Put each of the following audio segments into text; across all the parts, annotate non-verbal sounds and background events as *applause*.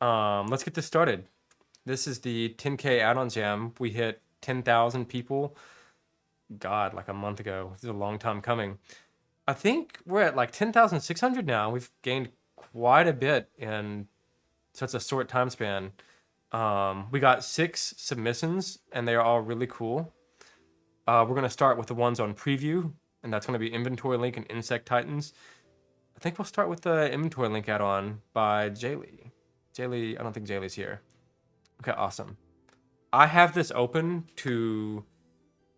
Um, let's get this started. This is the 10K add-on jam. We hit 10,000 people. God, like a month ago. This is a long time coming. I think we're at like 10,600 now. We've gained quite a bit in such a short time span. Um, we got six submissions, and they are all really cool. Uh, we're going to start with the ones on preview, and that's going to be Inventory Link and Insect Titans. I think we'll start with the Inventory Link add-on by Jaylee. Jaylee, I don't think Jaylee's here. Okay, awesome. I have this open to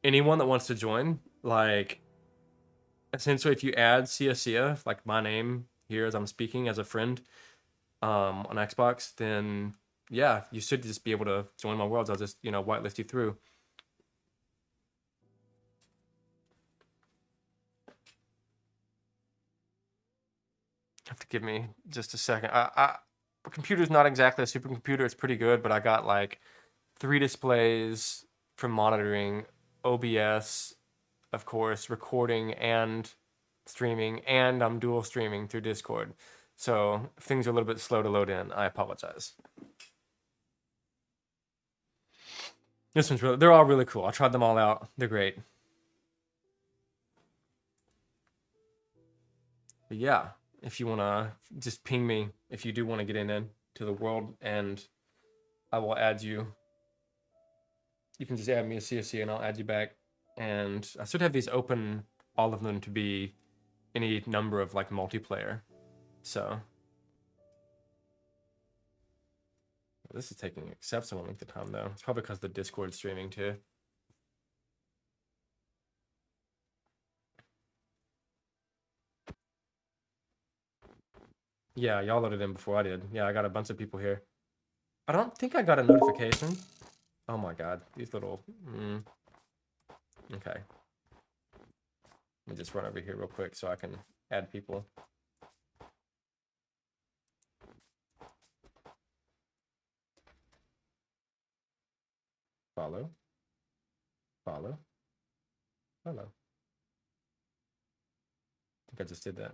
anyone that wants to join. Like, essentially, if you add Sia, like my name here as I'm speaking as a friend um, on Xbox, then yeah, you should just be able to join my worlds. I'll just, you know, whitelist you through. Have to give me just a second. I, I computer's not exactly a supercomputer. It's pretty good, but I got like three displays for monitoring, OBS, of course, recording and streaming, and I'm dual streaming through Discord. So things are a little bit slow to load in. I apologize. This one's really, they're all really cool. I tried them all out. They're great. But yeah, if you want to just ping me if you do want to get in, in to the world and I will add you. You can just add me a CSC and I'll add you back. And I should have these open, all of them to be any number of like multiplayer. So this is taking exceptional length of time though. It's probably because the Discord streaming too. Yeah, y'all loaded in before I did. Yeah, I got a bunch of people here. I don't think I got a notification. Oh my god, these little... Mm. Okay. Let me just run over here real quick so I can add people. Follow. Follow. Follow. I think I just did that.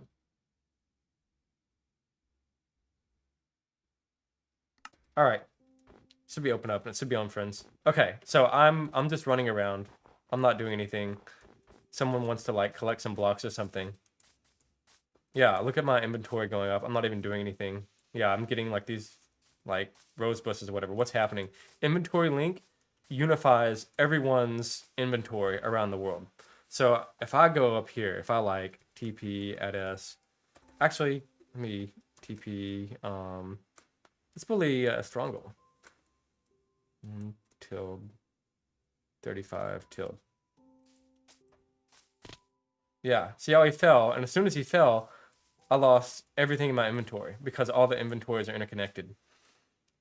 All right. Should be open up it should be on friends. Okay, so I'm I'm just running around. I'm not doing anything. Someone wants to like collect some blocks or something. Yeah, look at my inventory going up. I'm not even doing anything. Yeah, I'm getting like these like rose bushes or whatever. What's happening? Inventory link unifies everyone's inventory around the world. So if I go up here, if I like TP at S, actually, let me TP um, it's probably uh, Strongle. Mm, tilde. 35 till. Yeah, see how he fell? And as soon as he fell, I lost everything in my inventory because all the inventories are interconnected.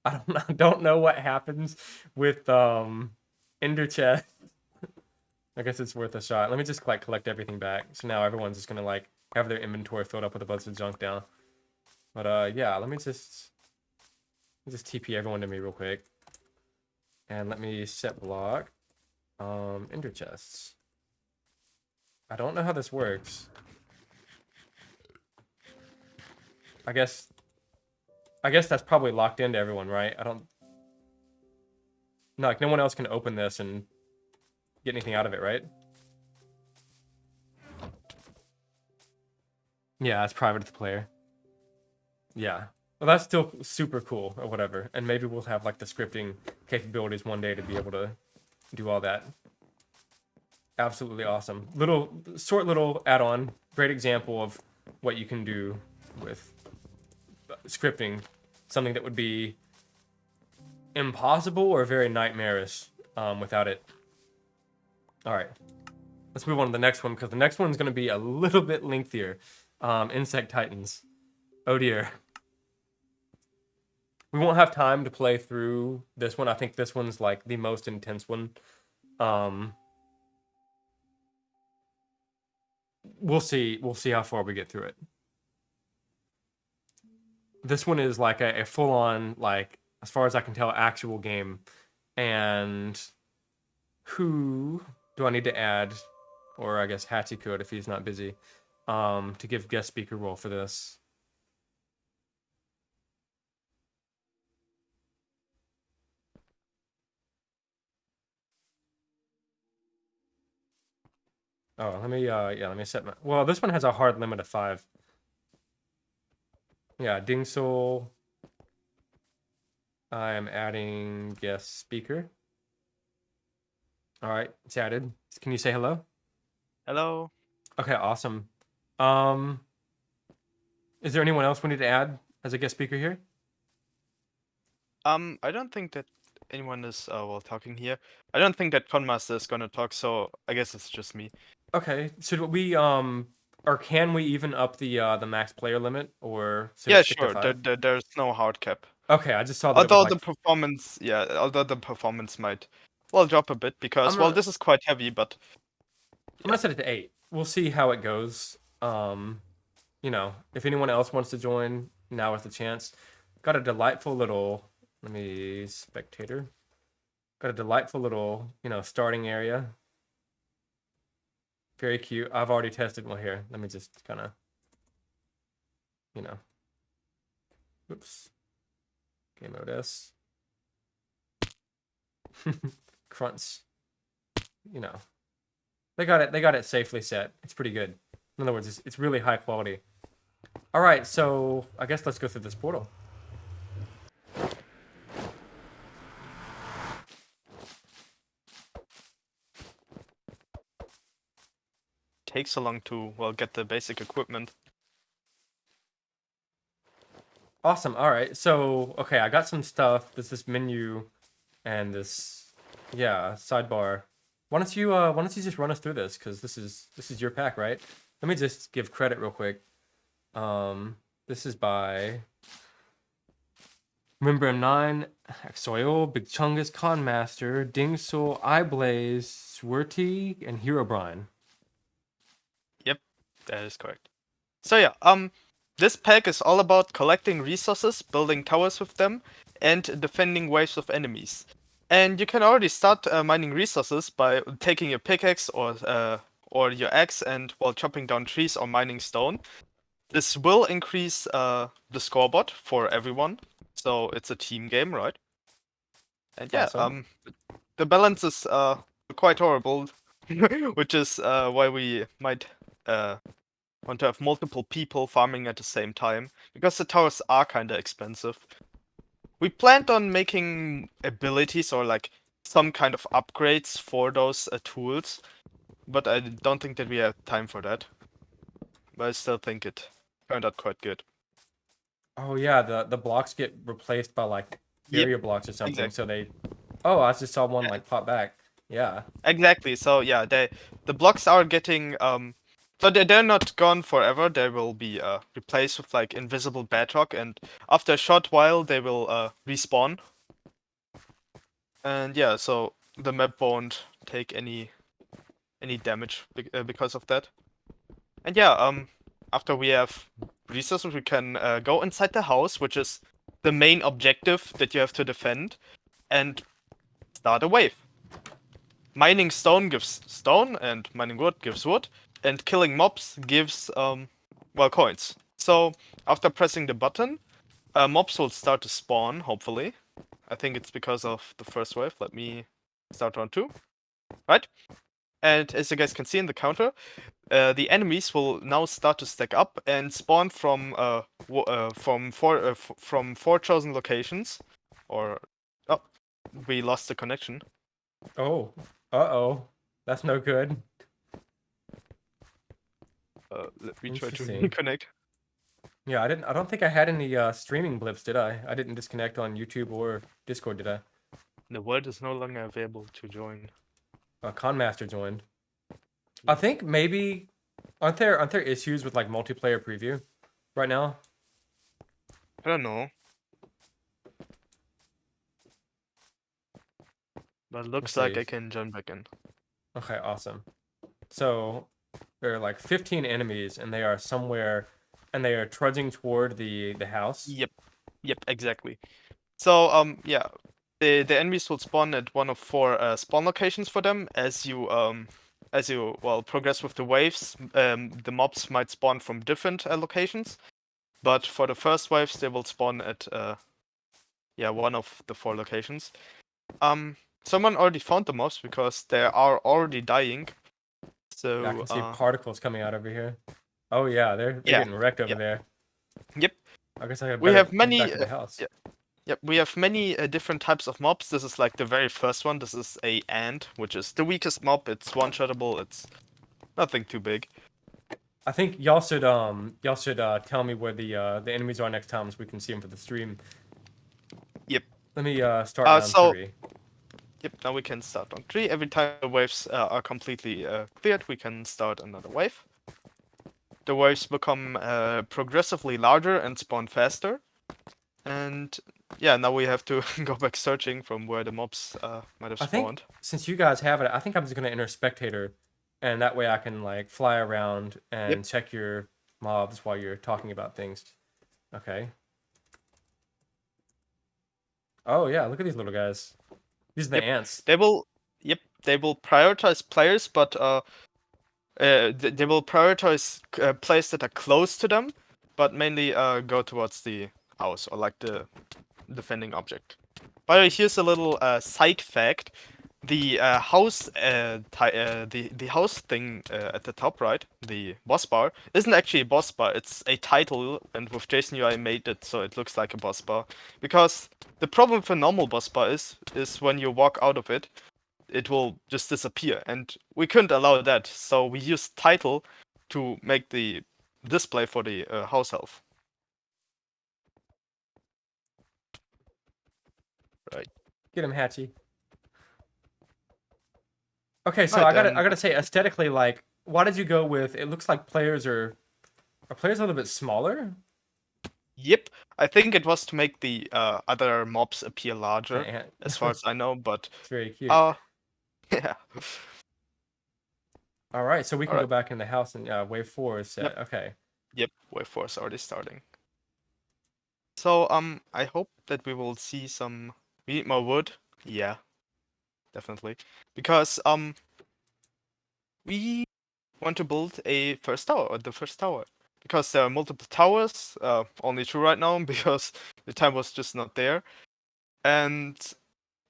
I don't know, *laughs* don't know what happens with um Ender chest. *laughs* I guess it's worth a shot. Let me just like collect everything back. So now everyone's just gonna like have their inventory filled up with a bunch of junk down. But uh yeah, let me just just TP everyone to me real quick. And let me set block. Um, ender chests. I don't know how this works. I guess... I guess that's probably locked into everyone, right? I don't... No, like, no one else can open this and get anything out of it, right? Yeah, it's private to the player. Yeah. Well, that's still super cool or whatever. And maybe we'll have like the scripting capabilities one day to be able to do all that. Absolutely awesome. Little, short little add-on. Great example of what you can do with scripting. Something that would be impossible or very nightmarish um, without it. All right. Let's move on to the next one because the next one's going to be a little bit lengthier. Um, Insect Titans. Oh dear we won't have time to play through this one. I think this one's like the most intense one. Um, we'll see. We'll see how far we get through it. This one is like a, a full on, like, as far as I can tell, actual game. And who do I need to add? Or I guess Hatchy could if he's not busy. Um, to give guest speaker role for this. Oh, let me uh yeah, let me set my well this one has a hard limit of five. Yeah, Ding Soul. I am adding guest speaker. All right, it's added. Can you say hello? Hello. Okay, awesome. Um, is there anyone else we need to add as a guest speaker here? Um, I don't think that anyone is uh, well talking here. I don't think that Conmaster is gonna talk, so I guess it's just me. Okay, should we um, or can we even up the uh the max player limit or should Yeah, stick to sure. There, five? there, there's no hard cap. Okay, I just saw that. it was Although the like- performance, yeah, although the performance might well drop a bit because I'm well this is quite heavy, but I'm gonna set it to eight. We'll see how it goes. Um, you know, if anyone else wants to join, now is the chance. Got a delightful little. Let me spectator. Got a delightful little, you know, starting area. Very cute. I've already tested one here. Let me just kind of, you know. Oops. Game mode S. *laughs* Crunch. You know. They got it. They got it safely set. It's pretty good. In other words, it's, it's really high quality. All right, so I guess let's go through this portal. Takes so long to well get the basic equipment. Awesome. All right. So, okay, I got some stuff. There's this menu and this yeah, sidebar. Why don't you uh why don't you just run us through this cuz this is this is your pack, right? Let me just give credit real quick. Um this is by Remember M9, Soil, Big Chungus, Conmaster, Dingsul, Eyeblaze, Swirty, and Herobrine. That is correct. So yeah, um, this pack is all about collecting resources, building towers with them, and defending waves of enemies. And you can already start uh, mining resources by taking your pickaxe or uh, or your axe and while chopping down trees or mining stone. This will increase uh, the scoreboard for everyone, so it's a team game, right? And yeah, Awesome. um, the balance is uh quite horrible, *laughs* which is uh why we might uh want to have multiple people farming at the same time because the towers are kind of expensive. We planned on making abilities or like some kind of upgrades for those uh, tools, but I don't think that we have time for that. But I still think it turned out quite good. Oh yeah, the the blocks get replaced by like Yep, area blocks or something. exact- So they Oh, I just saw one Yeah. like pop back. Yeah. Exactly. So yeah, they the blocks are getting um so they they're not gone forever. They will be uh replaced with like invisible bedrock and after a short while they will uh respawn. And yeah, so the map won't take any any damage be- uh, because of that. And yeah, um after we have resources we can uh, go inside the house, which is the main objective that you have to defend and start a wave mining stone gives stone and mining wood gives wood and killing mobs gives um well coins so after pressing the button uh, mobs will start to spawn hopefully i think it's because of the first wave let me start round two right and as you guys can see in the counter uh, the enemies will now start to stack up and spawn from uh, uh from four uh, from four chosen locations or oh we lost the connection Oh. Uh-oh. That's no good. Uh, let me try to Interesting. reconnect. Yeah, I didn't I don't think I had any uh streaming blips, did I? I didn't disconnect on YouTube or Discord, did I? The word is no longer available to join. Uh, Conmaster joined. I think maybe aren't there aren't there issues with like multiplayer preview right now? I don't know. But looks like I can join back in. Okay, awesome. So there are like 15 enemies and they are somewhere and they are trudging toward the the house. Yep. Yep, exactly. So um yeah, the the enemies will spawn at one of four uh, spawn locations for them as you um as you well progress with the waves. Um the mobs might spawn from different uh, locations, but for the first waves they will spawn at uh yeah, one of the four locations. Um someone already found the mobs because they are already dying. So I can see uh, particles coming out over here. Oh yeah, they're, they're Yeah, getting wrecked over yeah. there. Yep. I guess I have We have many, back to the uh, house. yeah. Yep, we have many uh, different types of mobs. This is like the very first one. This is a ant, which is the weakest mob. It's one-shottable. It's nothing too big. I think y'all should um y'all should uh tell me where the uh the enemies are next time so we can see them for the stream. Yep. Let me uh start Uh, round so- three. Yep, now we can start on three. Every time the waves uh, are completely uh, cleared, we can start another wave. The waves become uh, progressively larger and spawn faster. And yeah, now we have to *laughs* go back searching from where the mobs uh, might have I think- spawned. Since you guys have it, I think I'm just gonna enter spectator, and that way I can like fly around and check your mobs while you're talking about things. Okay. Oh yeah, look at these little guys. These are the Yep. ants. They will, yep, they will prioritize players, but uh, uh, th- they will prioritize uh, players that are close to them, but mainly uh, go towards the house or like the defending object. By the way, here's a little uh, side fact: the uh, house, uh, uh, the the house thing uh, at the top right, the boss bar, isn't actually a boss bar. It's a title, and with JSON UI made it so it looks like a boss bar. Because the problem for normal boss bar is is when you walk out of it, it will just disappear, and we couldn't allow that. So we used title to make the display for the uh, house health. Right. Get him, Hatchy. Okay, so Right, I gotta I gotta say aesthetically, like, why did you go with? It looks like players are are players a little bit smaller. Yep, I think it was to make the uh, other mobs appear larger, ant- as far as I know. But *laughs* it's very cute. uh, *laughs* yeah, All right, so we can go back in the house and uh, wave four is set. Yep. Okay. Yep, wave four is already starting. So um, I hope that we will see some. We need more wood. Yeah, definitely, because um, we want to build a first tower or the first tower because there are multiple towers. Uh, only two right now *laughs* because the time was just not there, and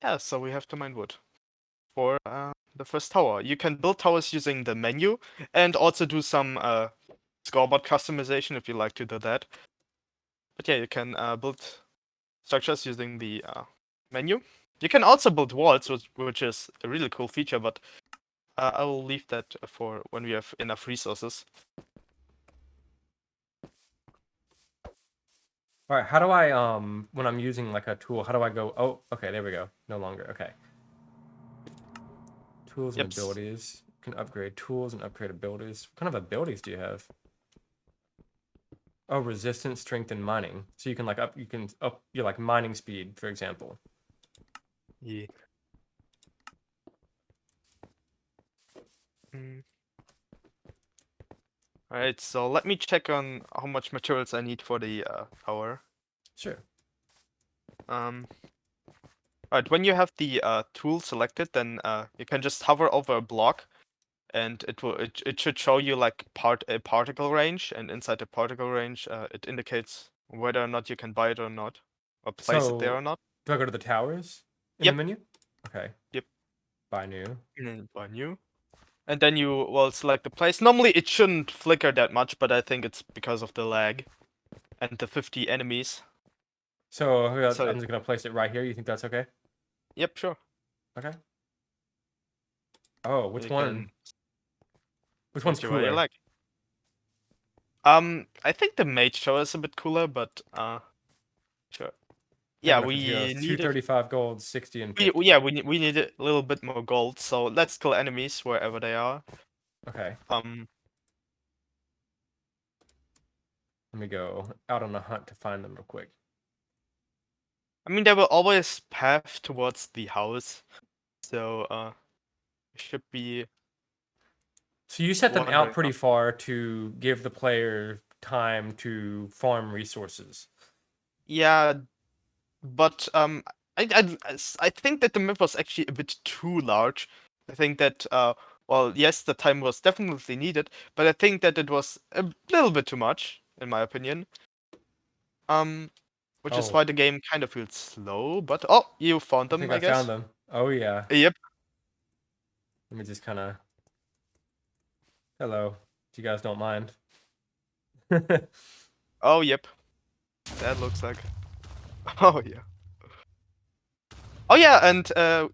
yeah, so we have to mine wood for uh, the first tower. You can build towers using the menu and also do some uh, scoreboard customization if you like to do that. But yeah, you can uh, build structures using the uh, menu. You can also build walls, which, which is a really cool feature, but uh, I will leave that for when we have enough resources. All right. How do I um when I'm using like a tool? How do I go? Oh, okay. There we go. No longer. Okay. Tools and Yep, abilities. You can upgrade tools and upgrade abilities. What kind of abilities do you have? Oh, resistance, strength, and mining. So you can like up. You can up your like mining speed, for example. Yeah. Mm. Alright, so let me check on how much materials I need for the uh, tower. Sure. Um, Alright, when you have the uh, tool selected, then uh, you can just hover over a block, and it will it, it should show you like part a particle range, and inside the particle range, uh, it indicates whether or not you can buy it or not, or place it there or not. Do I go to the towers in Yep. the menu? Okay. Yep. Buy new. And then buy new. And then you will select the place. Normally it shouldn't flicker that much, but I think it's because of the lag and the 50 enemies. So, So- I'm just gonna place it right here. You think that's okay? Yep, sure. Okay. Oh, which You one? can Which one's choose you cooler? like. Um, I think the mage show is a bit cooler, but uh, sure. Yeah, we need it. thirty-five gold, sixty and We, 50. we- yeah, we need we need a little bit more gold. So let's kill enemies wherever they are. Okay, Um, let me go out on a hunt to find them real quick. I mean they will always path towards the house, so uh, it should be So you set them out pretty far to give the player time to farm resources. Yeah, but um, I, I, I think that the map was actually a bit too large. I think that uh, well, yes, the time was definitely needed, but I think that it was a little bit too much, in my opinion. Um, which is Oh. why the game kind of feels slow. But oh, you found I them, think I, I, guess. found them. Oh yeah. Yep. Let me just kind of. Hello. If you guys don't mind. *laughs* Oh, yep. That looks like. *laughs* Oh, yeah. Oh, yeah, and uh,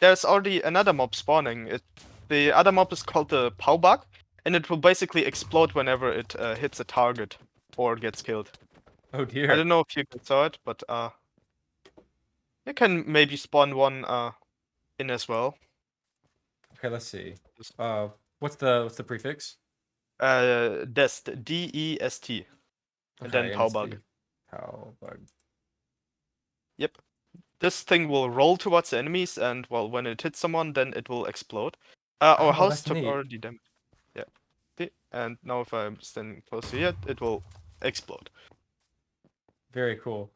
there's already another mob spawning. It, the other mob is called the Powbug, and it will basically explode whenever it uh, hits a target or gets killed. oh dear. I don't know if you saw it, but uh, you can maybe spawn one uh in as well. Okay, let's see. Uh, what's the what's the prefix? Uh, Dest, D E S T. And then Powbug. Powbug. Yep. This thing will roll towards the enemies, and well, when it hits someone, then it will explode. Uh, our Oh, house took neat. already damage. Yeah. And now if I'm standing close to it, it will explode. Very cool.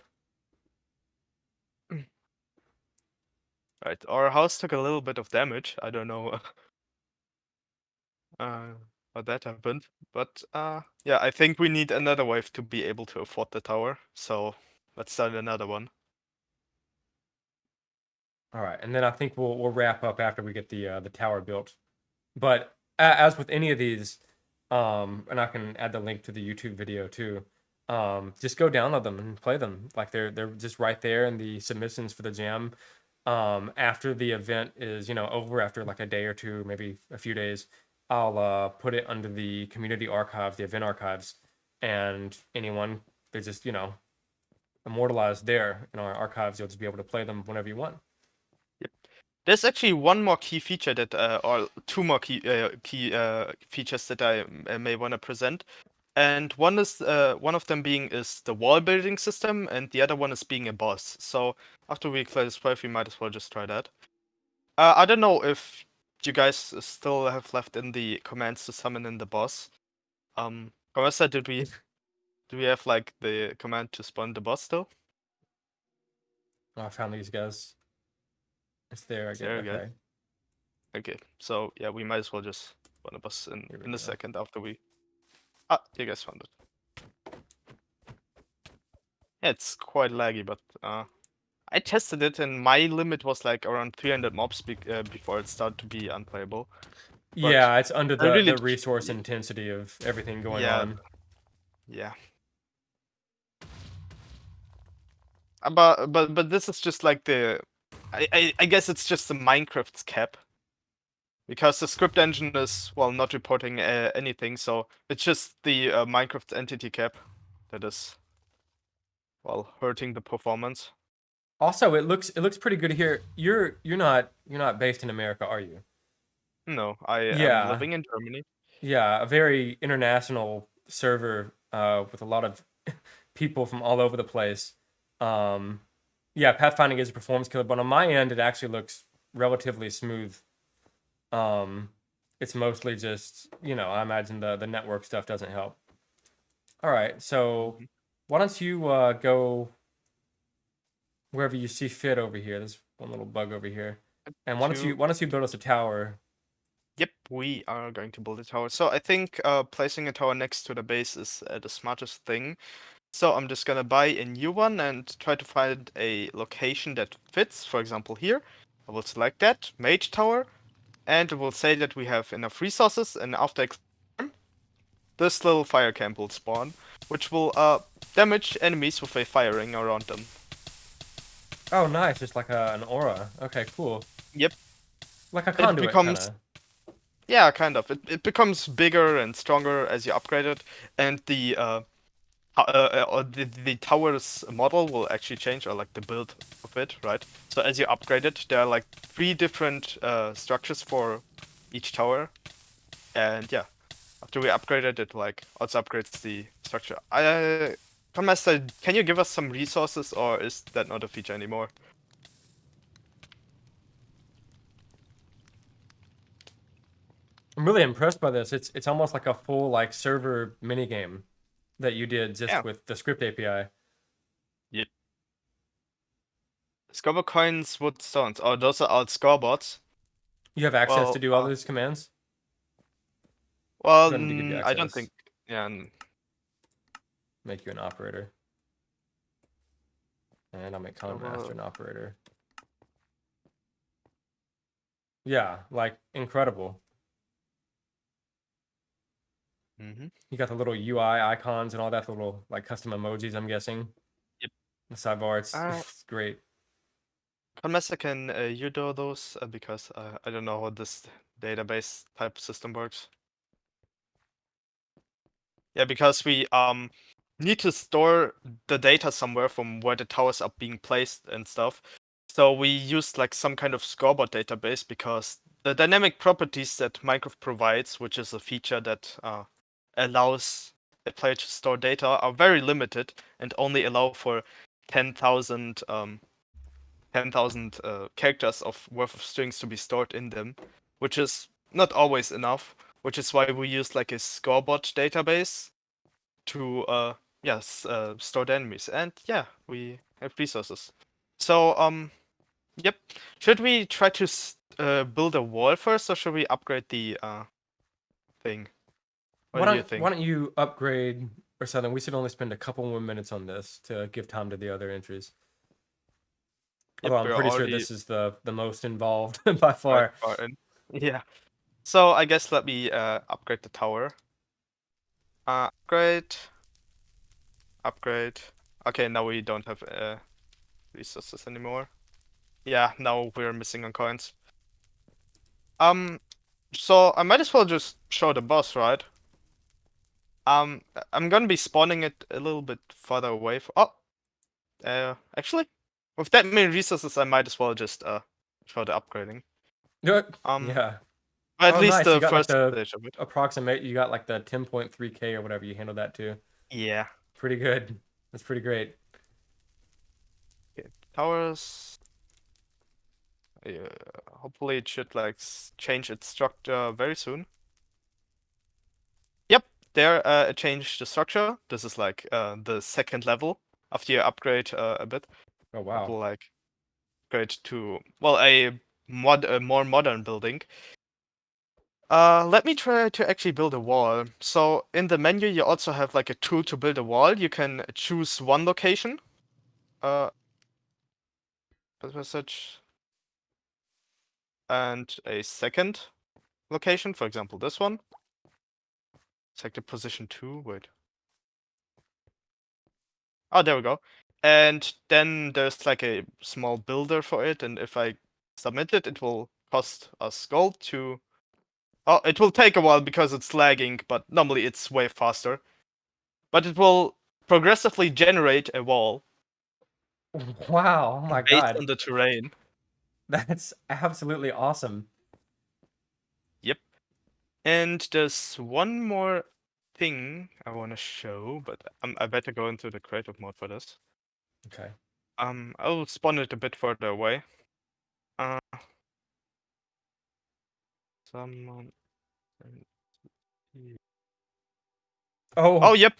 Right. Our house took a little bit of damage. I don't know *laughs* uh, how that happened, but uh, yeah, I think we need another wave to be able to afford the tower. So let's start another one. All right, and then I think we'll we'll wrap up after we get the uh, the tower built. But as with any of these, um, and I can add the link to the YouTube video too. Um, just go download them and play them. Like they're they're just right there in the submissions for the jam. Um, after the event is you know over, after like a day or two, maybe a few days, I'll uh, put it under the community archives, the event archives, and anyone they're just you know immortalized there in our archives. You'll just be able to play them whenever you want. There's actually one more key feature that, uh, or two more key uh, key uh, features that I uh, may want to present, and one is uh, one of them being is the wall building system, and the other one is being a boss. So after we clear this wave, we might as well just try that. Uh, I don't know if you guys still have left in the commands to summon in the boss. Um, Caressa, did we do we have like the command to spawn the boss still? I found these guys. It's there again. There we go. Okay. Okay, so yeah, we might as well just spawn a boss in in a go. second after we. Ah, you guys found it. Yeah, it's quite laggy, but uh, I tested it and my limit was like around 300 mobs be- uh, before it started to be unplayable. But Yeah, it's under the, really the resource intensity of everything going Yeah. on. Yeah. But but but this is just like the, I I, I guess it's just the Minecraft's cap. Because the script engine is well not reporting uh, anything, so it's just the uh, Minecraft entity cap that is well hurting the performance. Also, it looks it looks pretty good here. You're you're not you're not based in America, are you? No, I Yeah. am living in Germany. Yeah, a very international server uh, with a lot of *laughs* people from all over the place. Um, yeah, pathfinding is a performance killer, but on my end, it actually looks relatively smooth. Um, it's mostly just you know, I imagine the the network stuff doesn't help. All right, so Mhm. why don't you uh, go wherever you see fit over here? There's one little bug over here, and why don't you why don't you build us a tower? Yep, we are going to build a tower. So I think uh, placing a tower next to the base is uh, the smartest thing. So I'm just gonna buy a new one and try to find a location that fits. For example, here, I will select that mage tower, and it will say that we have enough resources. And after this little fire camp will spawn, which will uh, damage enemies with a fire ring around them. Oh, nice, it's like a, an aura. Okay, cool. Yep. Like a conduit, becomes- kinda. Yeah, kind of. It, it becomes bigger and stronger as you upgrade it, and the uh, uh, uh, uh, the, the tower's model will actually change, or like the build of it, right? So as you upgrade it, there are like three different uh, structures for each tower, and yeah, after we upgrade it, like also upgrades the structure. I, Master, can you give us some resources, or is that not a feature anymore? I'm really impressed by this. It's it's almost like a full like server mini game that you did just Yeah. with the script API. Yep. Scoreboard coins, wood stones. Oh, those are alt scoreboards. You have access Well, to do all uh, these commands. Well, Gonna give you mm, I don't think. Yeah, Make you an operator. And I'll make Common well- Master an operator. Yeah, like incredible. Mm-hmm. You got the little UI icons and all that, the little like custom emojis. I'm guessing. Yep. The sidebar, it's, Uh, it's great. Unless can uh, you do those uh, because uh, I don't know how this database type system works. Yeah, because we um need to store the data somewhere from where the towers are being placed and stuff. So we use like some kind of scoreboard database because the dynamic properties that Minecraft provides, which is a feature that uh, allows a player to store data, are very limited and only allow for 10,000 um, 10,000 uh, characters of worth of strings to be stored in them, which is not always enough. Which is why we use like a scoreboard database to uh yes uh, store the enemies, and yeah, we have resources. So um, yep. Should we try to uh, build a wall first, or should we upgrade the uh thing? What why do don't you think? Why don't you upgrade or something? We should only spend a couple more minutes on this to give time to the other entries. Yep, Although I'm we're pretty sure this is the the most involved *laughs* by far. far. Yeah. So I guess let me uh, upgrade the tower. Uh, upgrade. Upgrade. Okay, now we don't have uh, resources anymore. Yeah, now we're missing on coins. Um, so I might as well just show the boss, right? Um, I'm gonna be spawning it a little bit further away. From... Oh, uh, actually, with that many resources, I might as well just uh the upgrading. Um, yeah. at Oh, least nice, you the got, like, first the- stage of it. Approximate. You got like the 10.3k or whatever. You handled that too. Yeah. Pretty good. That's pretty great. Towers. Yeah, hopefully it should like change its structure very soon. There uh, it changed the structure. This is like uh, the second level after you upgrade uh, a bit. Oh wow. will like upgrade to well a mod a more modern building. Uh, let me try to actually build a wall. So in the menu, you also have like a tool to build a wall. You can choose one location. Uh, message? And a second location, for example, this one. Select the position two. Wait. Oh, there we go. And then there's like a small builder for it, and if I submit it, it will cost us gold to. Oh, it will take a while because it's lagging, but normally it's way faster. But it will progressively generate a wall *laughs* Wow. Oh my based god. on the terrain. *laughs* That's absolutely awesome. Yep. And there's one more thing I want to show, but um, I better go into the creative mode for this. Okay. Um, I'll spawn it a bit further away. Uh, someone. Oh. Oh, yep,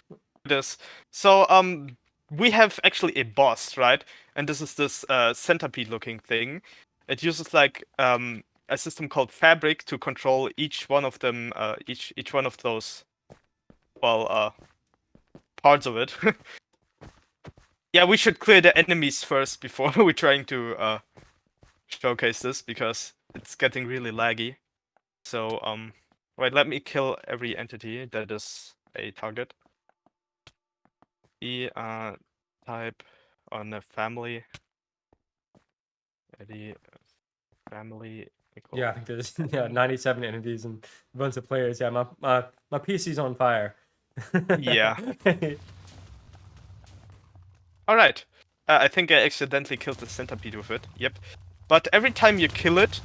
this. So, um, we have actually a boss, right? And this is this uh, centipede-looking thing. It uses like um a system called FABRIK to control each one of them, uh, each each one of those, well, uh, parts of it. *laughs* yeah, we should clear the enemies first before *laughs* we're trying to uh showcase this because it's getting really laggy. So, um, wait, let me kill every entity that is a target. E uh type on a family. Eddie family. Yeah, I think there's *laughs* yeah 97 entities and a bunch of players. Yeah, my my my PC's on fire. Yeah. *laughs* All right. Uh, I think I accidentally killed the centipede with it. Yep. But every time you kill it,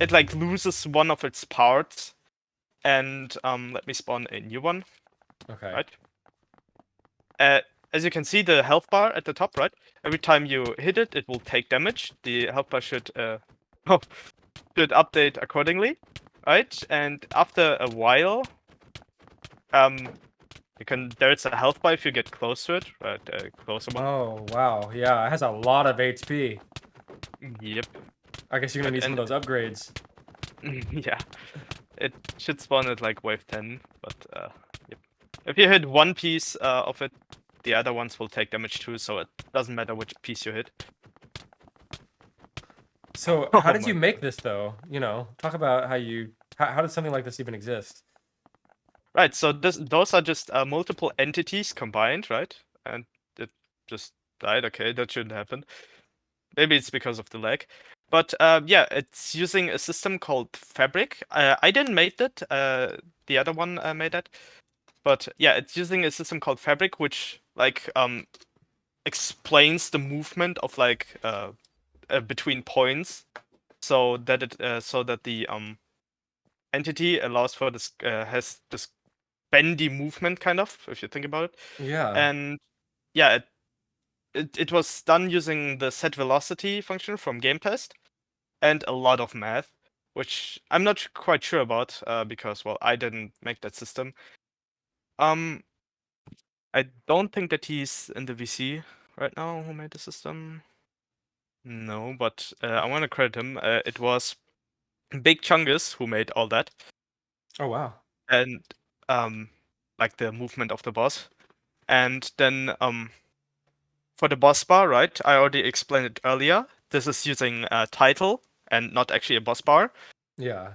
it like loses one of its parts. And um, let me spawn a new one. okay. Right. Uh, as you can see, the health bar at the top, right? Every time you hit it, it will take damage. The health bar should uh, *laughs* oh, should update accordingly, right? And after a while, um, you can there's a health bar if you get close to it, right? A closer one. Oh wow. Yeah, it has a lot of HP. Yep. I guess you're gonna need some of those upgrades. *laughs* yeah. It should spawn at like wave 10, but uh, yep. If you hit one piece uh, of it, the other ones will take damage too, so it doesn't matter which piece you hit. So *laughs* Oh how did you make this though? You know, talk about how you how, how did something like this even exist? Right. So this those are just uh, multiple entities combined, right? And it just died. Okay, that shouldn't happen. Maybe it's because of the lag. But uh, yeah, it's using a system called FABRIK. Uh, I didn't make that. Uh, the other one uh, made that. But yeah, it's using a system called FABRIK, which like um explains the movement of like uh, between points, so that it so that the um entity allows for this uh, has this bendy movement kind of if you think about it. Yeah. And yeah, it it, it was done using the set velocity function from GameTest and a lot of math, which I'm not quite sure about uh, because well I didn't make that system. Um, I don't think that he's in the VC right now who made the system. No, but uh, I want to credit him. Uh, it was Big Chungus who made all that. Oh wow. And um, like the movement of the boss. And then um, for the boss bar, right? I already explained it earlier. This is using a title and not actually a boss bar. Yeah.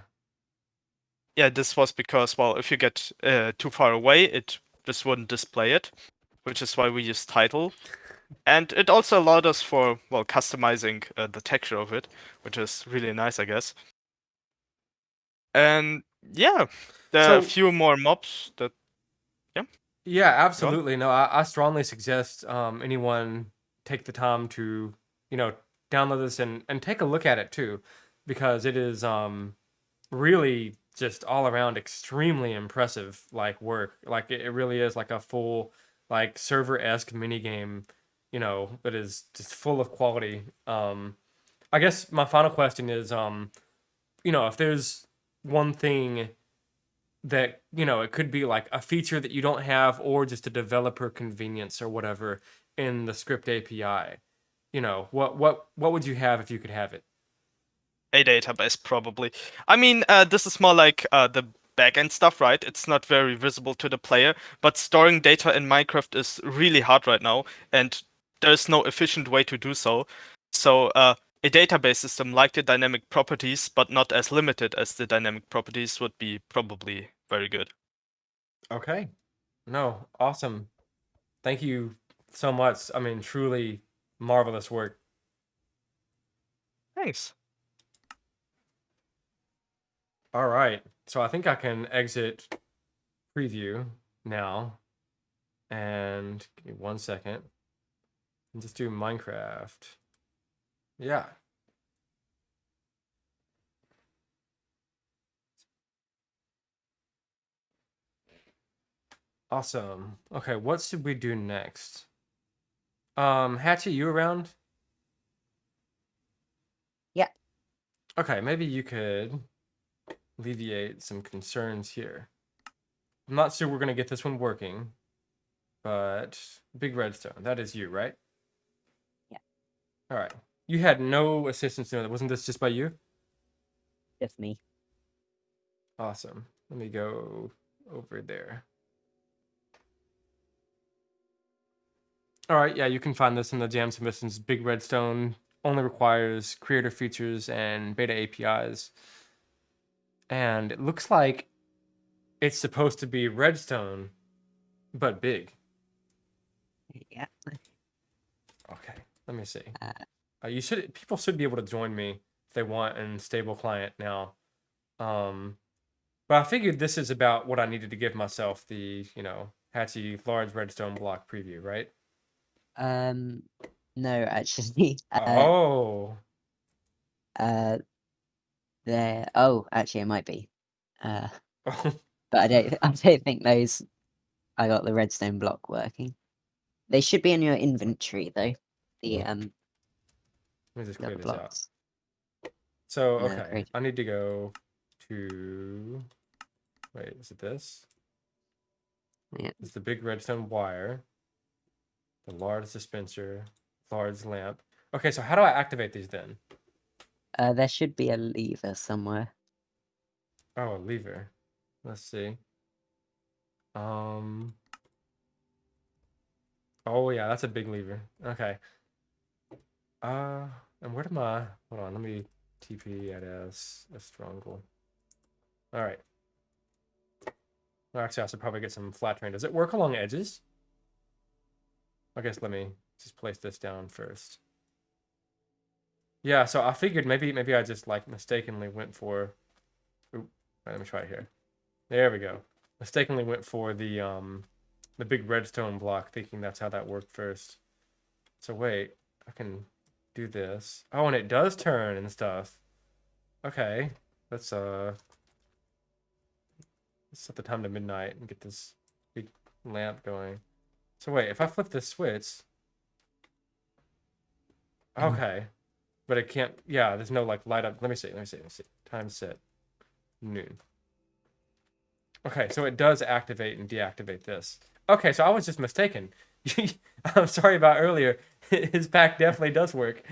Yeah, this was because well, if you get uh, too far away, it just wouldn't display it, which is why we use title. And it also allowed us for well customizing uh, the texture of it, which is really nice, I guess. And yeah, there are a few more mobs that Yeah. Yeah, absolutely. No, I, I strongly suggest um, anyone take the time to, you know, download this and, and take a look at it too, because it is um, really just all around extremely impressive like work. Like it, it really is like a full like server esque mini game, you know, that is just full of quality. Um, I guess my final question is, um, you know, if there's one thing that you know it could be like a feature that you don't have or just a developer convenience or whatever in the script API. You know, what what what would you have if you could have it? a database probably. I mean, uh, this is more like uh, the backend stuff, right? It's not very visible to the player, but storing data in Minecraft is really hard right now, and there's no efficient way to do so. So, uh, a database system like the dynamic properties, but not as limited as the dynamic properties, would be probably very good. Okay. No, awesome. Thank you so much. I mean, truly marvelous work. Thanks. All right. So I think I can exit preview now. And give me one second. And just do Minecraft. Yeah. Awesome. Okay, what should we do next? Um, Hatchet, you around? Yeah. Okay, maybe you could alleviate some concerns here. I'm not sure we're gonna get this one working, but big redstone. That is you, right? Yeah. All right. You had no assistance doing that. Wasn't this just by you? Just me. Awesome. Let me go over there. All right, yeah, you can find this in the Jam Submissions. Big Redstone only requires creator features and beta APIs. And it looks like it's supposed to be Redstone, but big. Yeah. *laughs* Okay, let me see. Uh, Uh, you should people should be able to join me if they want in stable client now. Um, but I figured this is about what I needed to give myself the you know Hatchy large redstone block preview, right? Um, no, actually. *laughs* Uh, oh, uh, there. Oh, actually, it might be. Uh, *laughs* but I don't. I don't think those. I got the redstone block working. They should be in your inventory though. The um me just clear this out. So okay. I need to go to. Wait, is it this? Yeah. It's the big redstone wire, the large dispenser, large lamp. Okay, so how do I activate these then? Uh, there should be a lever somewhere. Oh, a lever. Let's see. Um. Oh yeah, that's a big lever. Okay. Uh, and where am I? Hold on, let me TP at S a strangle. All right. Actually, I should probably get some flat terrain. Does it work along edges? I guess let me just place this down first. Yeah, so I figured maybe maybe I just like mistakenly went for. Let me try it here. There we go. Mistakenly went for the um the big redstone block, thinking that's how that worked first. So wait, I can do this. Oh, and it does turn and stuff. Okay, let's uh let's set the time to midnight and get this big lamp going. So wait, if I flip this switch, Mhm. okay, but it can't. Yeah, there's no like light up. Let me see. Let me see. Let me see. Time set noon. Okay, so it does activate and deactivate this. Okay, so I was just mistaken. *laughs* I'm sorry about earlier. *laughs* His pack definitely does work.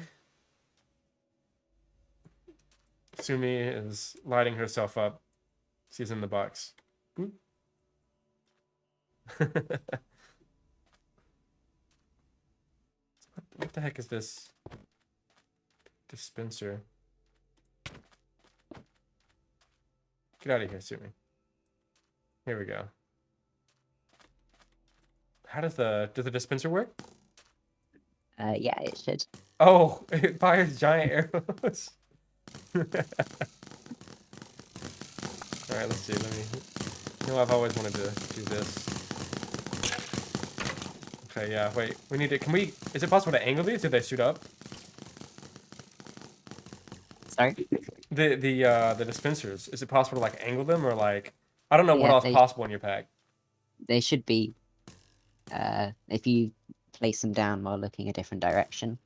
Sumi is lighting herself up. She's in the box. *laughs* What, the heck is this dispenser? Get out of here, Sumi. Here we go. How does the does the dispenser work? Uh, yeah, it should. Oh, *laughs* it fires giant arrows. *laughs* All right, let's see. Let me. You know, I've always wanted to do this. Okay, yeah. Wait, we need to. Can we? Is it possible to angle these? Do they shoot up? Sorry. The the uh the dispensers. Is it possible to like angle them or like? I don't know what else they- possible in your pack. They should be. Uh, if you place them down while looking a different direction.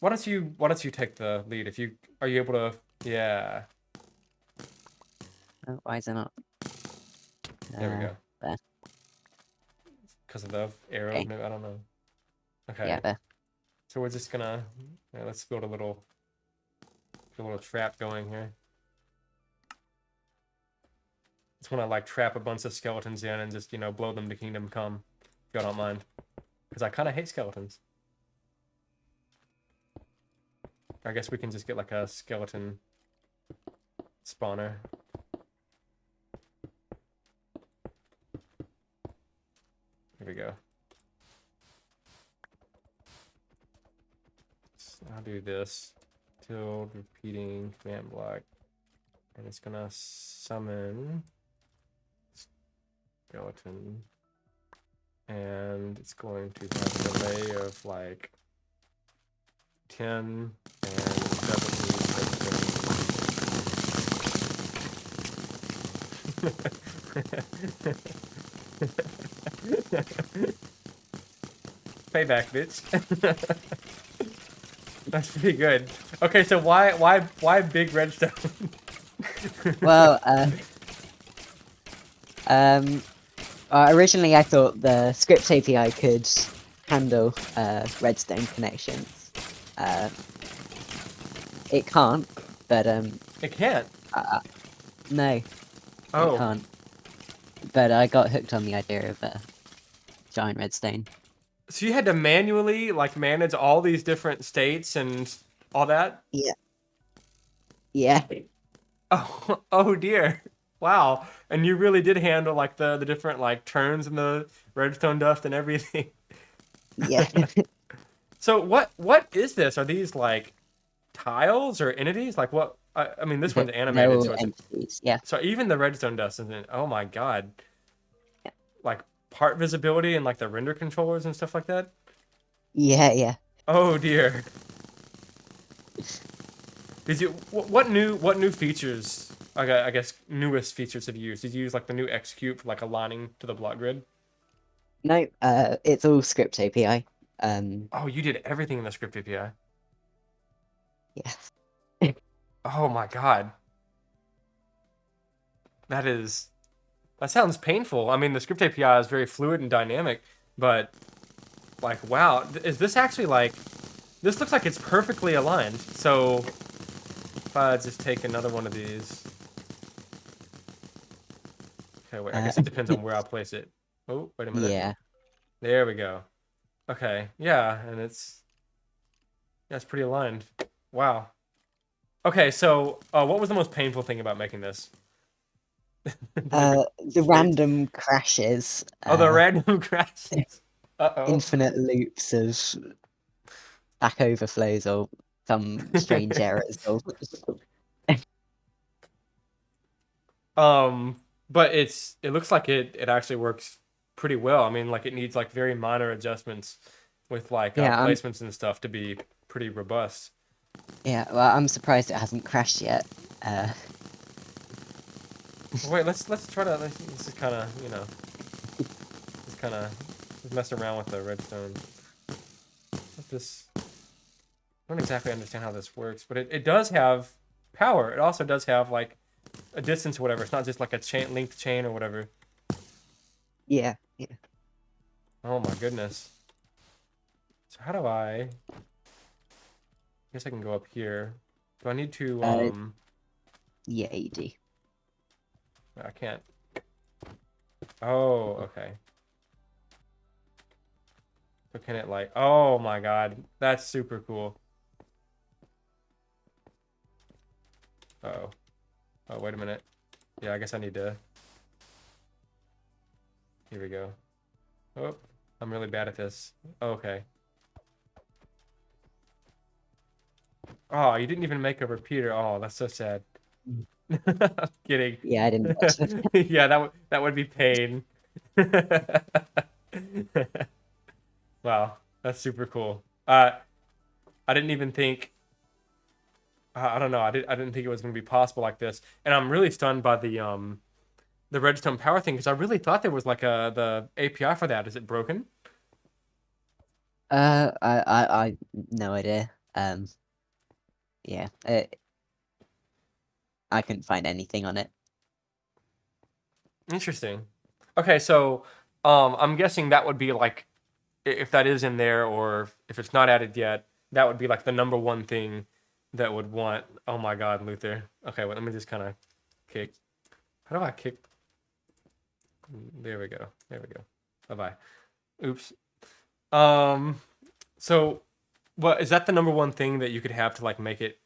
Why don't you Why don't you take the lead? If you are you able to? Yeah. Oh, why is it not? There we Uh, go. there. Because of the arrow, Okay. maybe I don't know. Okay. Yeah, there. So we're just gonna yeah, let's build a little a little trap going here. Just wanna like trap a bunch of skeletons in and just, you know, blow them to kingdom come. If y'all don't mind. Because I kinda hate skeletons. I guess we can just get like a skeleton spawner. Here we go. S- I'll do this. Tilde repeating command block. And it's gonna summon skeleton. And it's going to have a delay of like 10 and 70. *laughs* Payback, bitch. *laughs* That's pretty good. Okay, so why why why big redstone? *laughs* well, uh, um, uh, originally I thought the script API could handle uh, redstone connections. Uh, it can't, but um, it can't. uh, no, it Oh, can't. But I got hooked on the idea of a giant redstone. so you had to manually like manage all these different states and all that? Yeah. Yeah, *laughs* Oh, oh dear. Wow. And you really did handle like the the different like turns and the redstone dust and everything. yeah. *laughs* So what what is this? Are these like tiles or entities? Like what? I, I mean, this one's animated, all so entities. Yeah, so even the redstone dust isn't. Oh my god. Yeah. Like part visibility and like the render controllers and stuff like that. yeah, yeah. Oh dear. Did you wh- what new what new features? I I guess newest features have you used? Did you use like the new execute for like aligning to the block grid? No, uh, it's all script API. Um, Oh, you did everything in the script API. Yes. Oh my god. That is that sounds painful. I mean, the script API is very fluid and dynamic, but like wow, is this actually like this looks like it's perfectly aligned. So if I just take another one of these. Okay, wait. I guess Uh, it depends on where I place it. Oh, wait a minute. Yeah. There we go. Okay. Yeah, and it's yeah, it's pretty aligned. Wow. Okay, so uh, what was the most painful thing about making this? *laughs* Uh, the random crashes. oh, the uh, random *laughs* crashes. Uh oh. infinite loops of back overflows or some strange *laughs* errors. Or... Um, but it's it looks like it it actually works pretty well. I mean, like it needs like very minor adjustments with like uh, Yeah, I'm- placements and stuff to be pretty robust. Yeah, well, I'm surprised it hasn't crashed yet. Uh, Wait, let's let's try to. Let's, this is kind of you know, just kind of mess around with the redstone. This? I don't exactly understand how this works, but it, it does have power. It also does have like a distance or whatever. It's not just like a chain linked chain or whatever. yeah, yeah. Oh my goodness. So how do I? I guess I can go up here. Do I need to? Uh, Um, Yeah, you do. I can't. Oh, okay. So can it like? Oh my god, that's super cool. Uh oh. Oh wait a minute. Yeah, I guess I need to. Here we go. Oh, I'm really bad at this. Okay. Oh, you didn't even make a repeater. Oh, that's so sad. *laughs* Kidding. Yeah, I didn't. *laughs* yeah, that would that would be pain. *laughs* wow, that's super cool. Uh, I didn't even think. I don't know. I did. I didn't think it was going to be possible like this, and I'm really stunned by the um, the redstone power thing because I really thought there was like a the API for that. Is it broken? Uh, I, I, I, no idea. Um, yeah, it, I couldn't find anything on it. Interesting. Okay, so um, I'm guessing that would be like, if that is in there or if it's not added yet, that would be like the number one thing that would want. Oh my God, Luther. Okay, let me just kind of kick. How do I kick? There we go. There we go. Bye bye. Oops. Um, so what is that the number one thing that you could have to like make it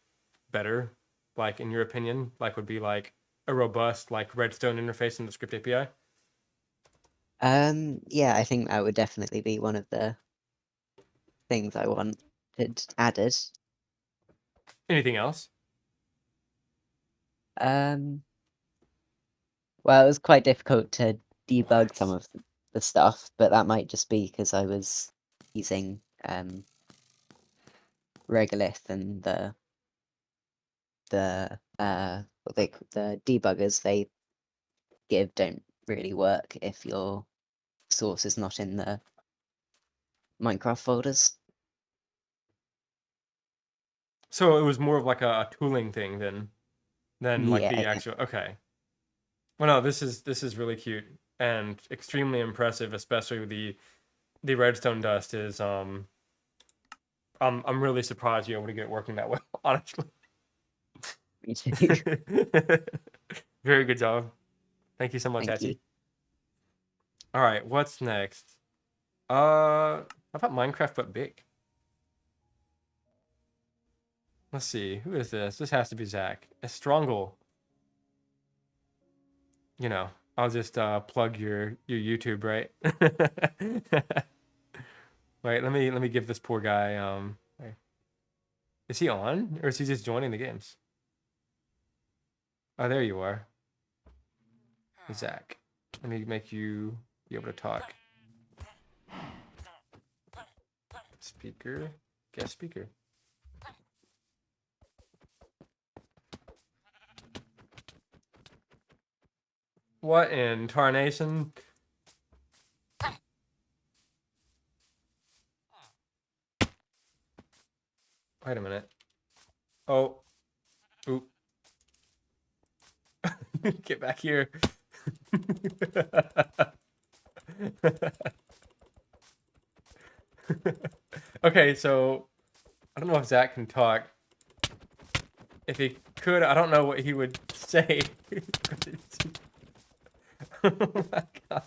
better? Like in your opinion, like would be like a robust like redstone interface in the script API? Um, yeah, I think that would definitely be one of the things I wanted added. Anything else? Um, well, it was quite difficult to debug some of the- stuff, but that might just be because I was using um Regolith and the the uh what they the debuggers they give don't really work if your source is not in the Minecraft folders. So it was more of like a, tooling thing than than like the actual okay. Well no, this is this is really cute and extremely impressive, especially with the the redstone dust is um I'm I'm really surprised you're able to get it working that well, *laughs* honestly. *laughs* Very good job. Thank you so much, Thank you. All right, what's next? Uh, how about Minecraft but big? Let's see, who is this? This has to be Zach. Estrongle. You know, I'll just uh, plug your your YouTube, right? *laughs* Wait, let me let me give this poor guy. Um, is he on or is he just joining the games? Oh, there you are, Zach. Let me make you be able to talk. Speaker, guest speaker. What in tarnation? Wait a minute. Oh. Oop. *laughs* Get back here. *laughs* okay, so I don't know if Zach can talk. If he could, I don't know what he would *laughs* say. Oh my god.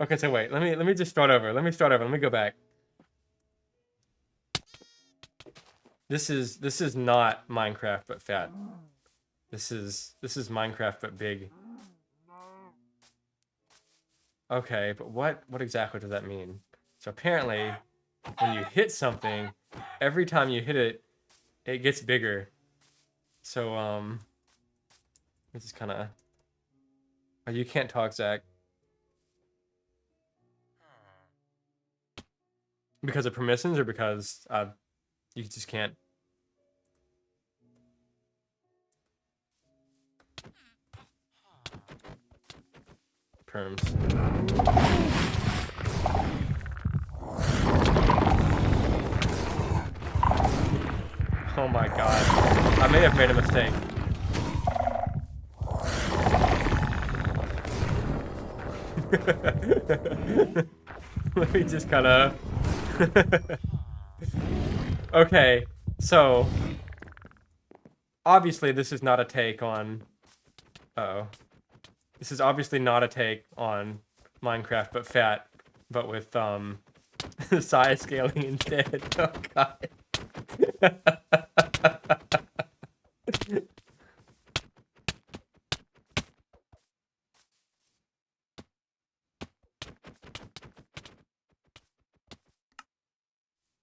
Okay, so wait, let me let me just start over. Let me start over. Let me go back. This is this is not Minecraft but fat. This is this is Minecraft but big. Okay, but what what exactly does that mean? So apparently, when you hit something, every time you hit it, it gets bigger. So um, this is kind of. Oh, you can't talk, Zach. Because of permissions or because uh, you just can't. Perms. Oh my god. I may have made a mistake. *laughs* Let me just kind of. *laughs* okay, so obviously this is not a take on. Uh oh. This is obviously not a take on Minecraft, but fat, but with um *laughs* size scaling instead. Oh god.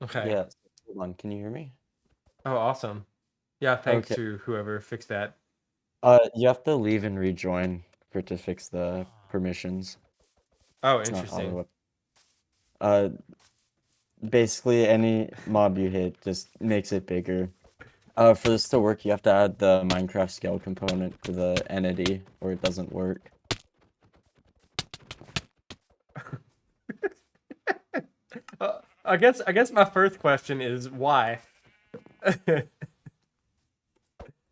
Okay. Yeah. Hold on. Can you hear me? Oh, awesome. Yeah, thanks Okay. to whoever fixed that. Uh, you have to leave and rejoin for it to fix the permissions. Oh, It's not interesting. auto. Uh, basically any mob you hit just makes it bigger. Uh, for this to work, you have to add the Minecraft scale component to the entity, or it doesn't work. Uh, I guess I guess my first question is why. *laughs*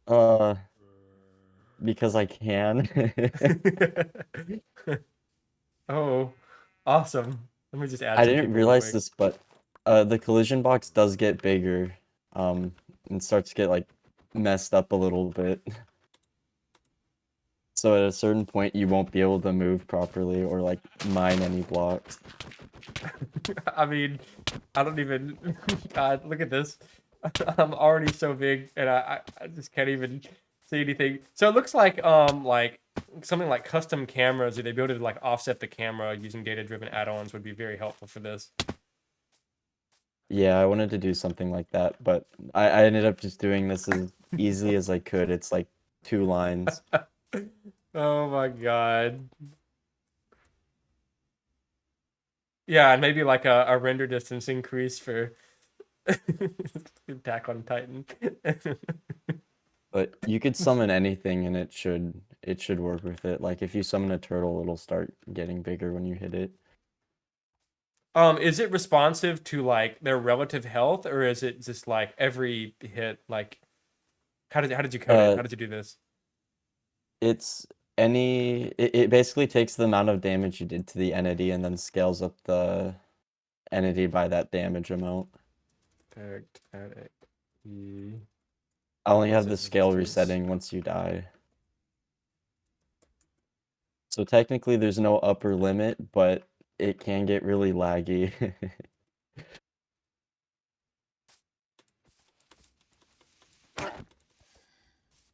Uh, because I can. *laughs* oh, awesome. Let me just add I didn't realize quick. this, but uh, the collision box does get bigger, um, and starts to get like messed up a little bit. *laughs* So at a certain point, you won't be able to move properly or like mine any blocks. *laughs* I mean, I don't even. God, *laughs* look at this. *laughs* I'm already so big, and I, I, just can't even see anything. So it looks like um like something like custom cameras, or they be able to like offset the camera using data-driven add-ons would be very helpful for this. Yeah, I wanted to do something like that, but I, I ended up just doing this as easily as I could. It's like two lines. Oh my god. Yeah, and maybe like a, a render distance increase for *laughs* Attack on Titan. But you could summon *laughs* anything and it should it should work with it. Like if you summon a turtle, it'll start getting bigger when you hit it. um, is it responsive to like their relative health, or is it just like every hit? Like, how did how did you code it? Uh, How did you do this? It's any it, it basically takes the amount of damage you did to the entity and then scales up the entity by that damage amount. E- I only have the scale resetting once you die. So technically there's no upper limit, but it can get really laggy. *laughs*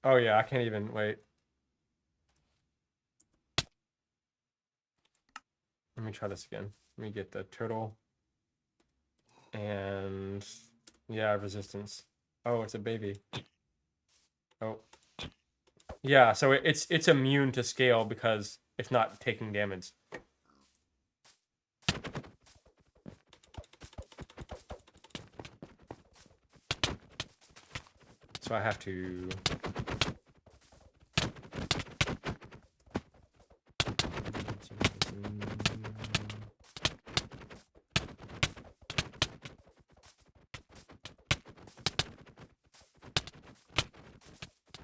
Oh yeah, I can't even wait. Let me try this again. Let me get the turtle. And yeah, resistance. Oh, it's a baby. Oh. Yeah, so it's it's immune to scale because it's not taking damage. So I have to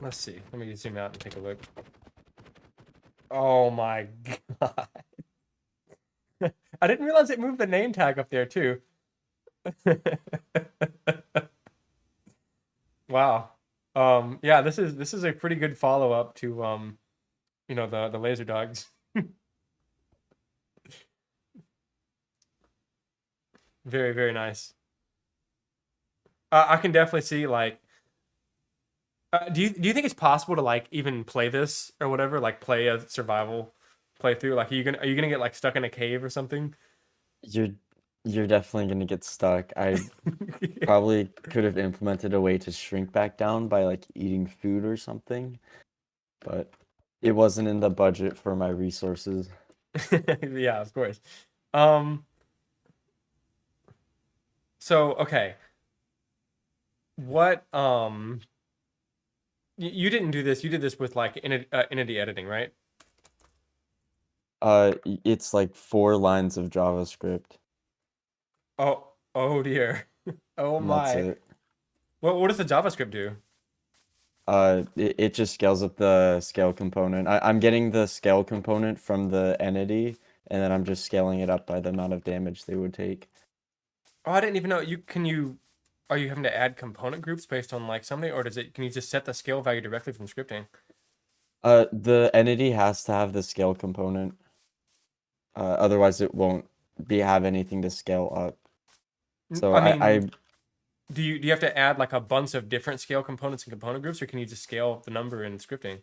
Let's see. Let me zoom out and take a look. Oh my god. *laughs* I didn't realize it moved the name tag up there too. *laughs* wow. Um yeah, this is this is a pretty good follow-up to um you know the the laser dogs. *laughs* very very nice. Uh, I can definitely see like uh, do you do you think it's possible to like even play this or whatever like play a survival playthrough? Like, are you gonna are you gonna get like stuck in a cave or something? You're you're definitely gonna get stuck. I *laughs* probably could have implemented a way to shrink back down by like eating food or something, but it wasn't in the budget for my resources. *laughs* yeah, of course. Um. So okay. What um. You didn't do this. You did this with like Enti- uh, entity editing, right? Uh, it's like four lines of JavaScript. Oh, oh dear. *laughs* Oh and that's my. it. What what does the JavaScript do? Uh, it, it just scales up the scale component. I, I'm getting the scale component from the entity, and then I'm just scaling it up by the amount of damage they would take. Oh, I didn't even know you can you are you having to add component groups based on like something or does it can you just set the scale value directly from scripting? Uh, the entity has to have the scale component. Uh, otherwise it won't be have anything to scale up. So I I, I do you do you have to add like a bunch of different scale components and component groups or can you just scale the number in scripting?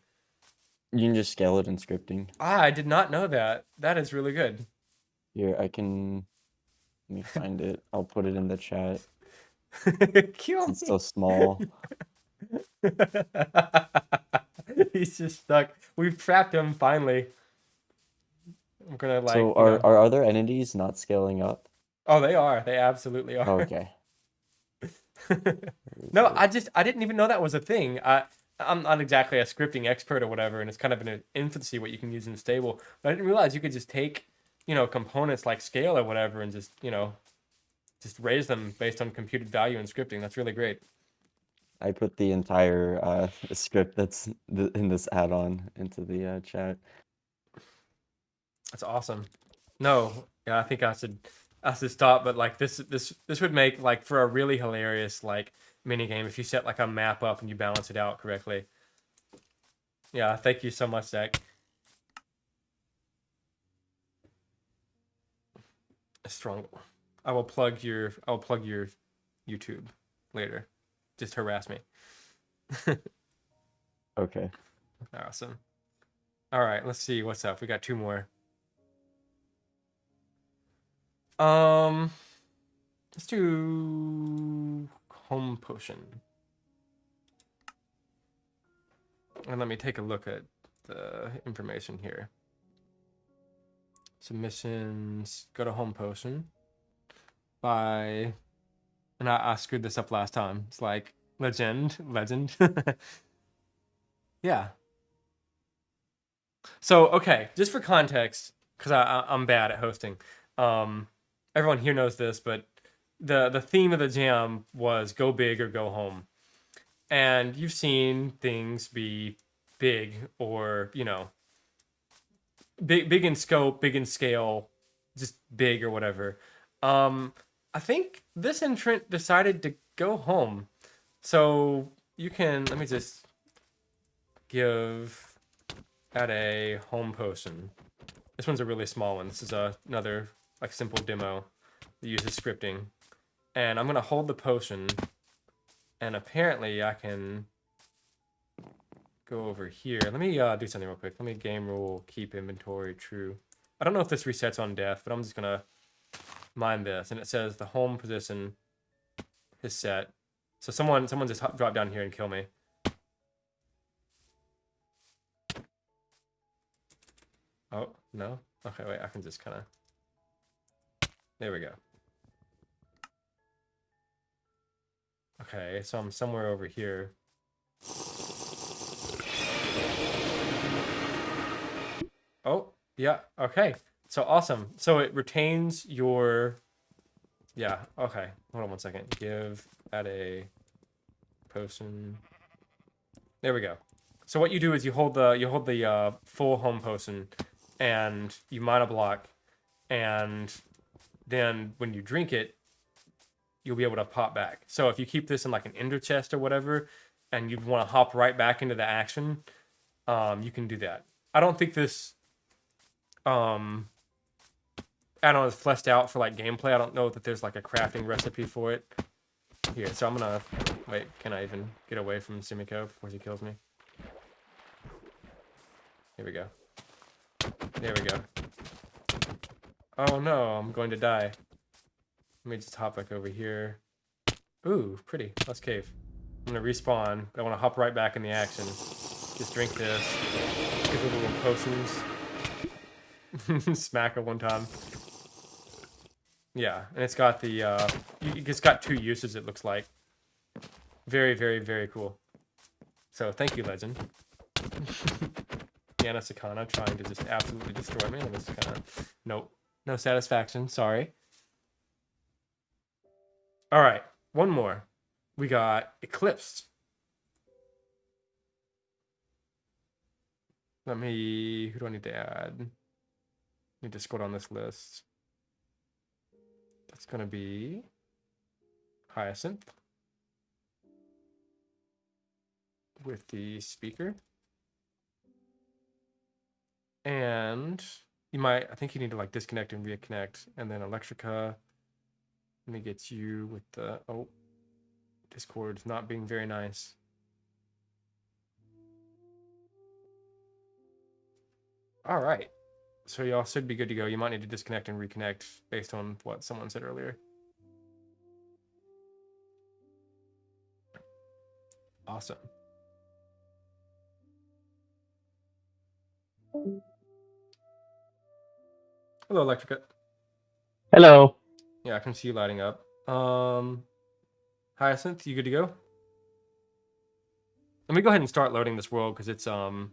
you can just scale it in scripting. Ah, I did not know that. That is really good. Here, I can let me find it. I'll put it in the chat. *laughs* Kill It's me. so small. *laughs* He's just stuck. We've trapped him finally. I'm gonna like. so you are know- are other entities not scaling up? Oh, they are. They absolutely are. Oh, okay. *laughs* no, I just I didn't even know that was a thing. I I'm not exactly a scripting expert or whatever, and it's kind of in infancy what you can use in stable. But I didn't realize you could just take, you know, components like scale or whatever, and just you know, just raise them based on computed value and scripting. That's really great. I put the entire uh, script that's th- in this add-on into the uh, chat. That's awesome. No, yeah, I think I should I should stop. But like this this this would make like for a really hilarious like mini game if you set like a map up and you balance it out correctly. Yeah, thank you so much, Zach. A strong. I will plug your I will plug your YouTube later. Just harass me. *laughs* Okay. Awesome. All right, let's see what's up. We got two more. Um, let's do home potion. And let me take a look at the information here. Submissions. Go to home potion. By, and I, I screwed this up last time. It's like legend, legend. *laughs* yeah. So okay, just for context, because I, I I'm bad at hosting. Um, everyone here knows this, but the the theme of the jam was go big or go home, and you've seen things be big or you know big big in scope, big in scale, just big or whatever. Um, I think this entrant decided to go home, so you can let me just give at a home potion. This one's a really small one. This is a, another like simple demo that uses scripting. And I'm gonna hold the potion and apparently I can go over here. Let me uh, do something real quick. Let me game rule keep inventory true. I don't know if this resets on death, but I'm just gonna mine this. And it says the home position is set. So someone someone just drop down here and kill me. Oh, no? Okay, wait, I can just kind of... There we go. Okay, so I'm somewhere over here. Oh, yeah, okay. So awesome. So it retains your... Yeah, okay. Hold on one second. Give at a potion. There we go. So what you do is you hold the you hold the uh, full home potion, and you mine a block, and then when you drink it, you'll be able to pop back. So if you keep this in like an ender chest or whatever, and you'd want to hop right back into the action, um, you can do that. I don't think this um add-on is fleshed out for like gameplay. I don't know that there's like a crafting recipe for it. Here, so I'm gonna wait. Can I even get away from Sumiko before he kills me? Here we go. There we go. Oh no, I'm going to die. Let me just hop back over here. Ooh, pretty. Let's cave. I'm gonna respawn. I want to hop right back in the action. Just drink this. Give a little potions. *laughs* Smack it one time. Yeah, and it's got the uh, it's got two uses. It looks like. Very, very, very cool. So thank you, Legend. *laughs* Yana Sakana trying to just absolutely destroy me. Kind of nope, no satisfaction. Sorry. All right, one more. We got Eclipsed. Let me. Who do I need to add? Need to scroll down this list. That's gonna be Hyacinth with the speaker. And you might, I think you need to like disconnect and reconnect. And then Electrica, let me get you with the, oh, Discord's not being very nice. All right. So y'all should be good to go. You might need to disconnect and reconnect based on what someone said earlier. Awesome. Hello, Electrica. Hello. Yeah, I can see you lighting up. Um, Hyacinth, you good to go? Let me go ahead and start loading this world because it's um,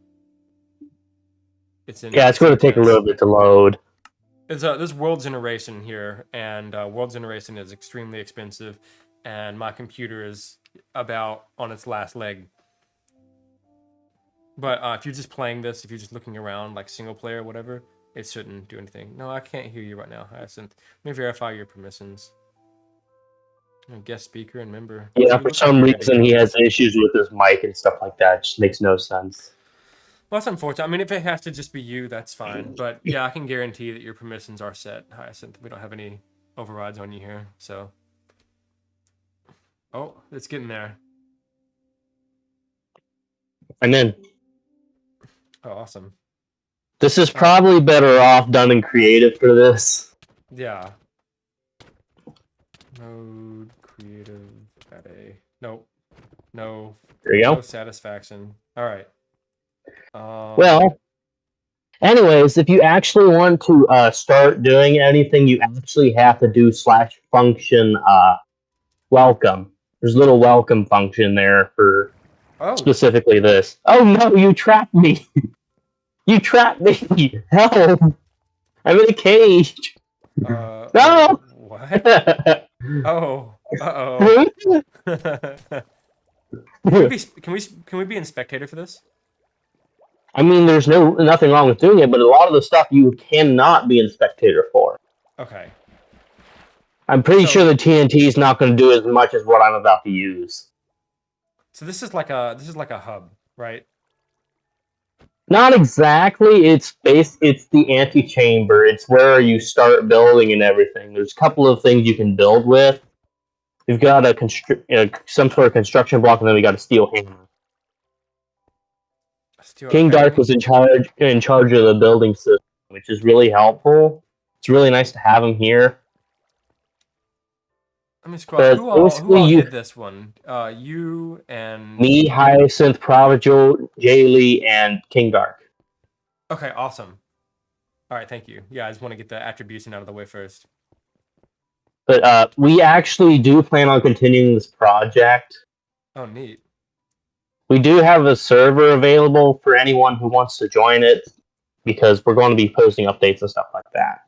it's in. Yeah, it's going to take a little bit to load. It's uh, this world generation here, and uh, world generation is extremely expensive, and my computer is about on its last leg. But uh, if you're just playing this, if you're just looking around like single player or whatever, it shouldn't do anything. No, I can't hear you right now, Hyacinth. Let me verify your permissions. Guest speaker and member. Yeah, for some you're ready to reason he has issues with his mic and stuff like that. It just makes no sense. Well, that's unfortunate. I mean, if it has to just be you, that's fine. Mm. But yeah, I can guarantee that your permissions are set, Hyacinth. We don't have any overrides on you here, so. Oh, it's getting there. And then Oh, awesome. this is um, probably better off done in creative for this. Yeah. Node creative at a nope. No. There you No go. satisfaction. All right. Um, Well, anyways, if you actually want to uh, start doing anything, you actually have to do slash function uh, welcome. There's a little welcome function there for oh, specifically this. Oh no, you trapped me! *laughs* you trapped me! *laughs* Help! I'm in a cage! uh, No! What? *laughs* Oh. Uh oh. can we be can we can we be in spectator for this? I mean, there's no nothing wrong with doing it, but a lot of the stuff you cannot be in spectator for. Okay. I'm pretty So- sure the TNT is not going to do as much as what I'm about to use. So this is like a this is like a hub, right? Not exactly. It's based. It's the antechamber. It's where you start building and everything. There's a couple of things you can build with. You've got a constru- uh, some sort of construction block, and then we got a steel hammer. King. Dark was in charge in charge of the building system, which is really helpful. It's really nice to have him here. Let me scroll. but Who all, who all you- did this one? Uh, you and Me, Hyacinth, Prodigal, Jaylee, and King Dark. Okay, awesome. All right, thank you. Yeah, I just want to get the attribution out of the way first. But uh, we actually do plan on continuing this project. Oh, neat. We do have a server available for anyone who wants to join it because we're going to be posting updates and stuff like that.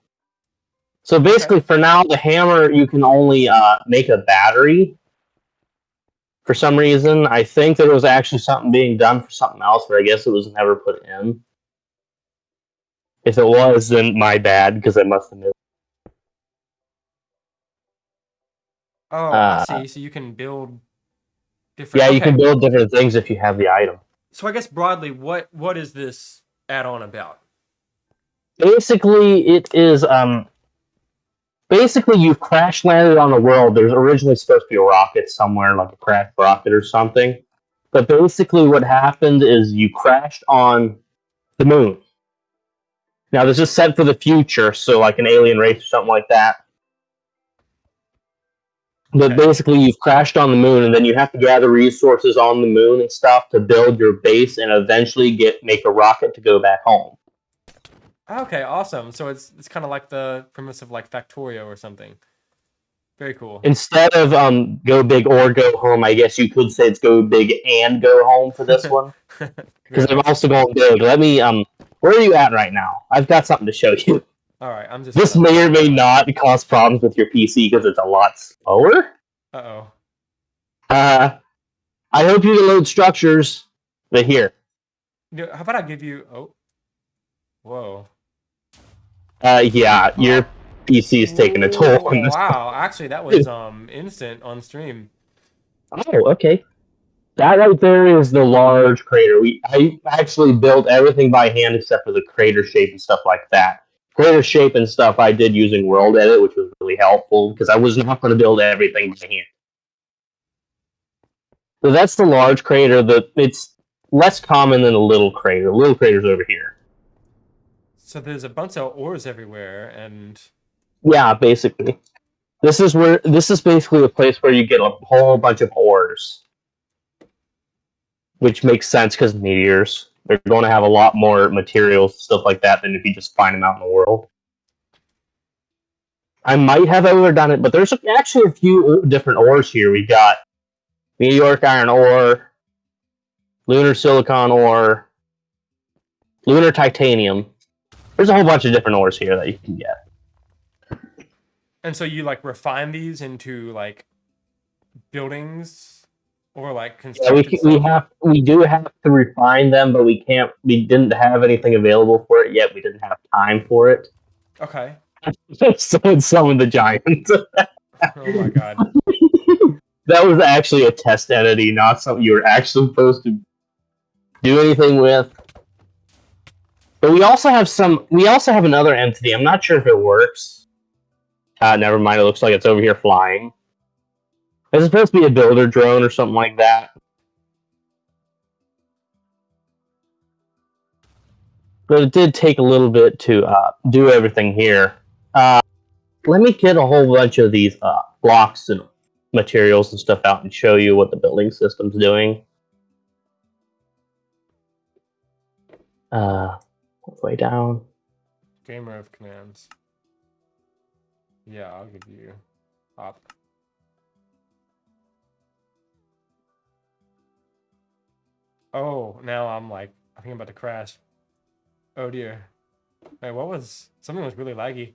So basically, for now, the hammer you can only uh, make a battery. For some reason, I think there was actually something being done for something else, but I guess it was never put in. If it was, then my bad because I must have missed. Oh, Uh, I see. So you can build different. Yeah, you can build different things if you have the item. So I guess broadly, what what is this add-on about? basically it is um basically you've crash landed on a world there's originally supposed to be a rocket somewhere like a crash rocket or something but basically what happened is you crashed on the moon Now this is set for the future, so like an alien race or something like that. But Okay. basically, you've crashed on the moon, and then you have to gather resources on the moon and stuff to build your base, and eventually get make a rocket to go back home. Okay, awesome. So it's it's kind of like the premise of like Factorio or something. Very cool. Instead of um go big or go home, I guess you could say it's go big and go home for this one. *laughs* Because I'm also going big. Let me um. Where are you at right now? I've got something to show you. All right, I'm just. This may or may not cause problems with your PC because it's a lot slower. Uh oh. Uh, I hope you can load structures. But here, How about I give you? Oh. Whoa. uh, yeah, your PC is taking a toll on this. Wow, actually, that was um instant on stream. Oh, okay. That right there is the large crater. We I actually built everything by hand except for the crater shape and stuff like that. Crater shape and stuff I did using World Edit, which was really helpful because I was not going to build everything by hand. So that's the large crater. The it's less common than a little crater. Little crater's over here. So there's a bunch of ores everywhere, and Yeah, basically. This is where this is basically a place where you get a whole bunch of ores. Which makes sense because meteors. They're going to have a lot more materials, stuff like that, than if you just find them out in the world. I might have overdone it, but there's actually a few different ores here. We've got New York iron ore, lunar silicon ore, lunar titanium. There's a whole bunch of different ores here that you can get. and so you like refine these into like buildings or like Yeah, we, we have we do have to refine them, but we can't. We didn't have anything available for it yet. We didn't have time for it. Okay. *laughs* so it's some of the giants. Oh my god. *laughs* that was actually a test entity, not something you were actually supposed to do anything with. But we also have some. We also have another entity. I'm not sure if it works. Uh, never mind. It looks like it's over here flying. It's supposed to be a builder drone or something like that. But it did take a little bit to uh, do everything here. Uh, let me get a whole bunch of these uh, blocks and materials and stuff out and show you what the building system's doing. Uh, way down. Gamer of commands. Yeah, I'll give you op. Oh, now I'm like, I think I'm about to crash. Oh dear. Wait, what was something was really laggy.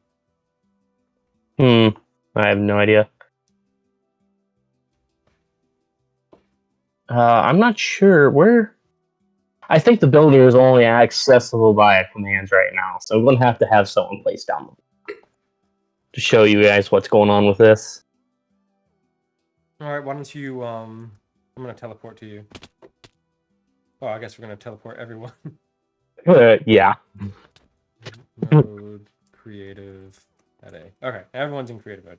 Hmm. I have no idea. Uh, I'm not sure where. I think the builder is only accessible via commands right now, so I'm gonna have to have someone place down the to show you guys what's going on with this. All right, why don't you um I'm going to teleport to you. Oh, I guess we're going to teleport everyone. *laughs* Uh, yeah. mode creative at A. Okay, everyone's in creative mode.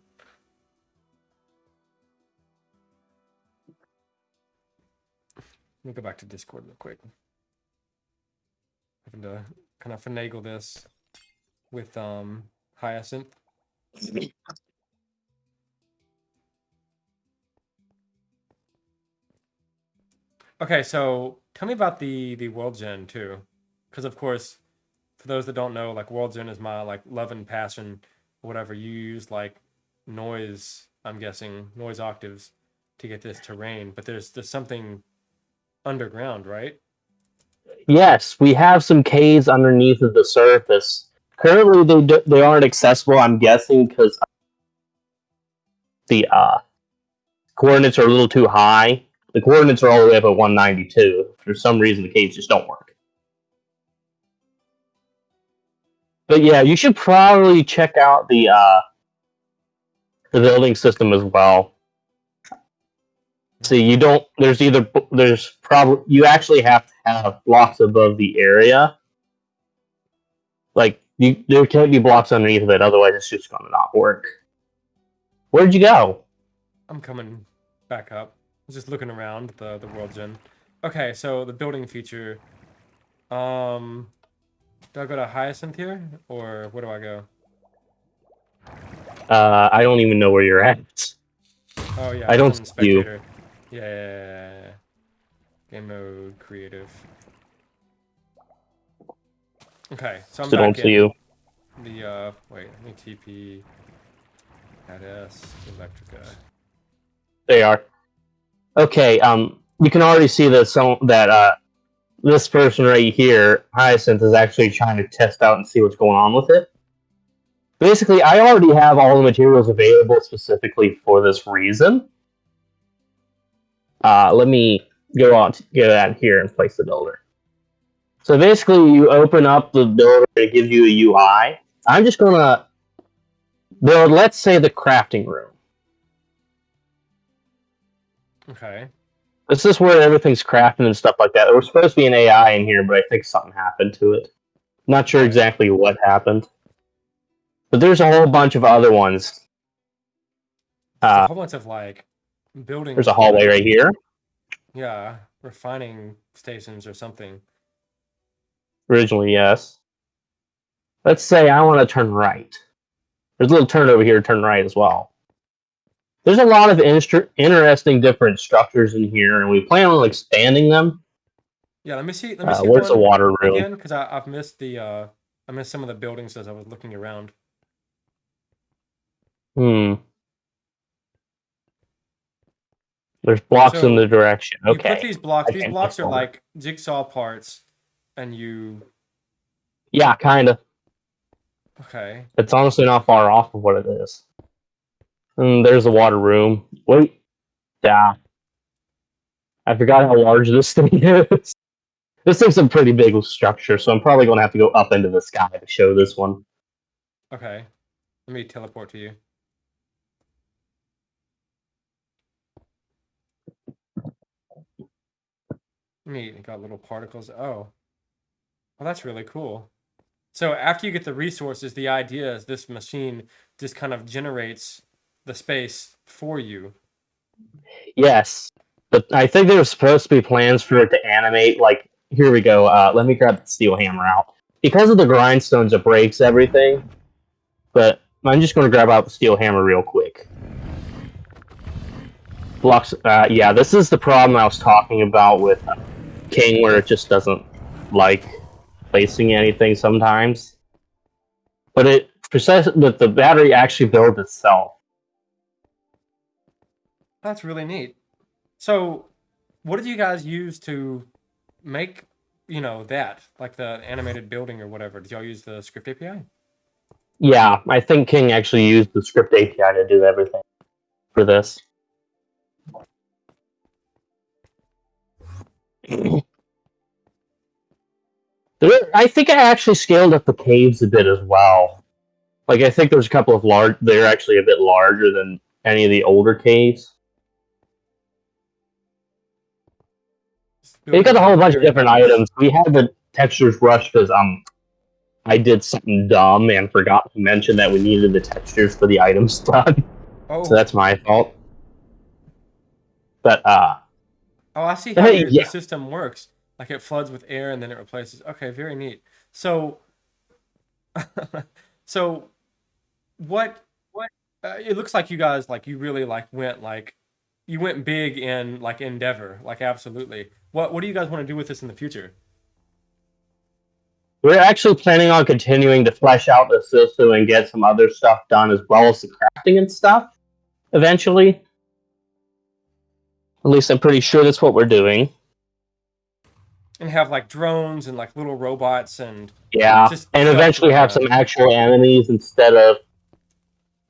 Let me go back to Discord real quick. Having to kind of finagle this with um Hyacinth. Okay, so tell me about the the world gen too, because of course, for those that don't know, like world gen is my like love and passion, whatever. You use like noise, I'm guessing noise octaves to get this terrain, but there's there's something underground, right? Yes, we have some caves underneath of the surface. Currently, they do, they aren't accessible. I'm guessing because the uh, coordinates are a little too high. The coordinates are all the way up at 192. For some reason, the caves just don't work. But yeah, you should probably check out the uh, the building system as well. See, you don't. There's either there's probably you actually have to have blocks above the area. Like you, there can't be blocks underneath of it. Otherwise, it's just gonna not work. Where'd you go? I'm coming back up. Just looking around the the world gen. Okay, so the building feature. Um Do I go to Hyacinth here, or where do I go? Uh, I don't even know where you're at. Oh yeah, I don't see you. Yeah, yeah, yeah. Game mode, creative. Okay, so I'm Still don't back see you. the uh. Wait, let me TP. Add S Electrica. They are. Okay, um, you can already see that some that uh, this person right here, Hyacinth, is actually trying to test out and see what's going on with it. Basically, I already have all the materials available specifically for this reason. Uh, let me go on to get that here and place the builder. So basically, you open up the builder, it gives you a UI. I'm just gonna build, let's say, the crafting room. Okay. This is where everything's crafted and stuff like that. There was supposed to be an AI in here, but I think something happened to it. Not sure exactly what happened. But there's a whole bunch of other ones. Uh, a whole bunch of like buildings. there's a hallway right here. Yeah, refining stations or something. Originally, yes. Let's say I want to turn right. There's a little turn over here, turn right as well. There's a lot of instru- interesting different structures in here, and we plan on expanding them. Yeah, let me see. Let me Uh, see. where's the water room? again? Because I've missed the. uh I missed some of the buildings as I was looking around. Hmm. There's blocks So, in the direction. Okay. You put these blocks. I These blocks are like jigsaw parts, and you. Yeah, kind of. Okay. It's honestly not far off of what it is. And there's the water room. Wait. Yeah. I forgot how large this *laughs* thing is. This thing's a pretty big structure, so I'm probably going to have to go up into the sky to show this one. Okay. Let me teleport to you. Neat. It got little particles. Oh. Well, that's really cool. So after you get the resources, the idea is this machine just kind of generates the space for you. Yes. But I think there was supposed to be plans for it to animate, like, here we go. Uh, let me grab the steel hammer out. Because of the grindstones, it breaks everything. But I'm just going to grab out the steel hammer real quick. Blocks. Uh, yeah, this is the problem I was talking about with King, where it just doesn't like placing anything sometimes. But it precise, but the battery actually builds itself. That's really neat. So, what did you guys use to make, you know, that like the animated building or whatever? Did y'all use the script API? Yeah, I think King actually used the script API to do everything for this. *clears throat* I think I actually scaled up the caves a bit as well. Like I think there's a couple of large. They're actually a bit larger than any of the older caves. They got a whole bunch of different items. We had the textures rushed because um, I did something dumb and forgot to mention that we needed the textures for the items *laughs* done. Oh, So that's my fault. But uh, oh, I see how yeah. the system works. Like it floods with air and then it replaces. Okay, very neat. So, *laughs* so, what? What? Uh, it looks like you guys like you really like went like you went big in like endeavor like absolutely what what do you guys want to do with this in the future we're actually planning on continuing to flesh out the system and get some other stuff done as well as the crafting and stuff. Eventually, at least I'm pretty sure that's what we're doing. and have like drones and like little robots and Yeah, Just and eventually have some actual enemies instead of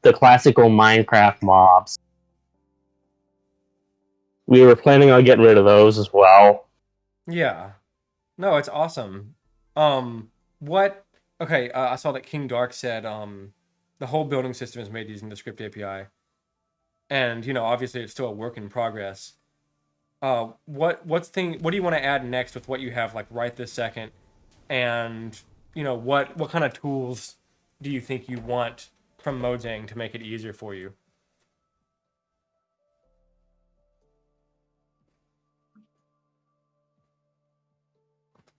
the classical Minecraft mobs. We were planning on getting rid of those as well. yeah. No it's awesome. Um what okay uh, i saw that king dark said um the whole building system is made using the script api and you know obviously it's still a work in progress. Uh what what's thing what do you want to add next with what you have like right this second? And you know what what kind of tools do you think you want from mojang to make it easier for you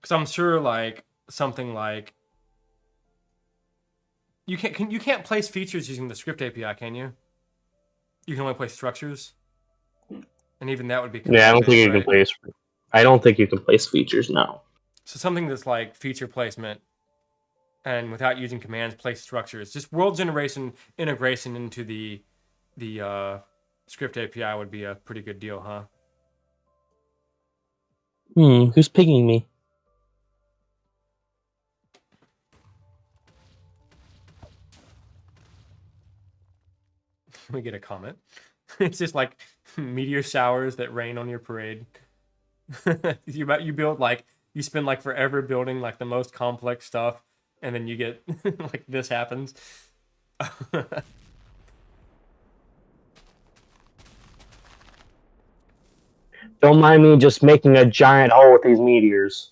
because i'm sure like something like You can't can, you can't place features using the script API, can you? You can only place structures, and even that would be Yeah, I don't think you command-based, can place. I don't think you can place features now. So something that's like feature placement, and without using commands, place structures. Just world generation integration into the the uh, script API would be a pretty good deal, huh? Hmm, who's pinging me? *laughs* we get a comment. *laughs* It's just like meteor showers that rain on your parade. *laughs* you you build like you spend like forever building like the most complex stuff, and then you get like this happens. Don't mind me just making a giant hole with these meteors.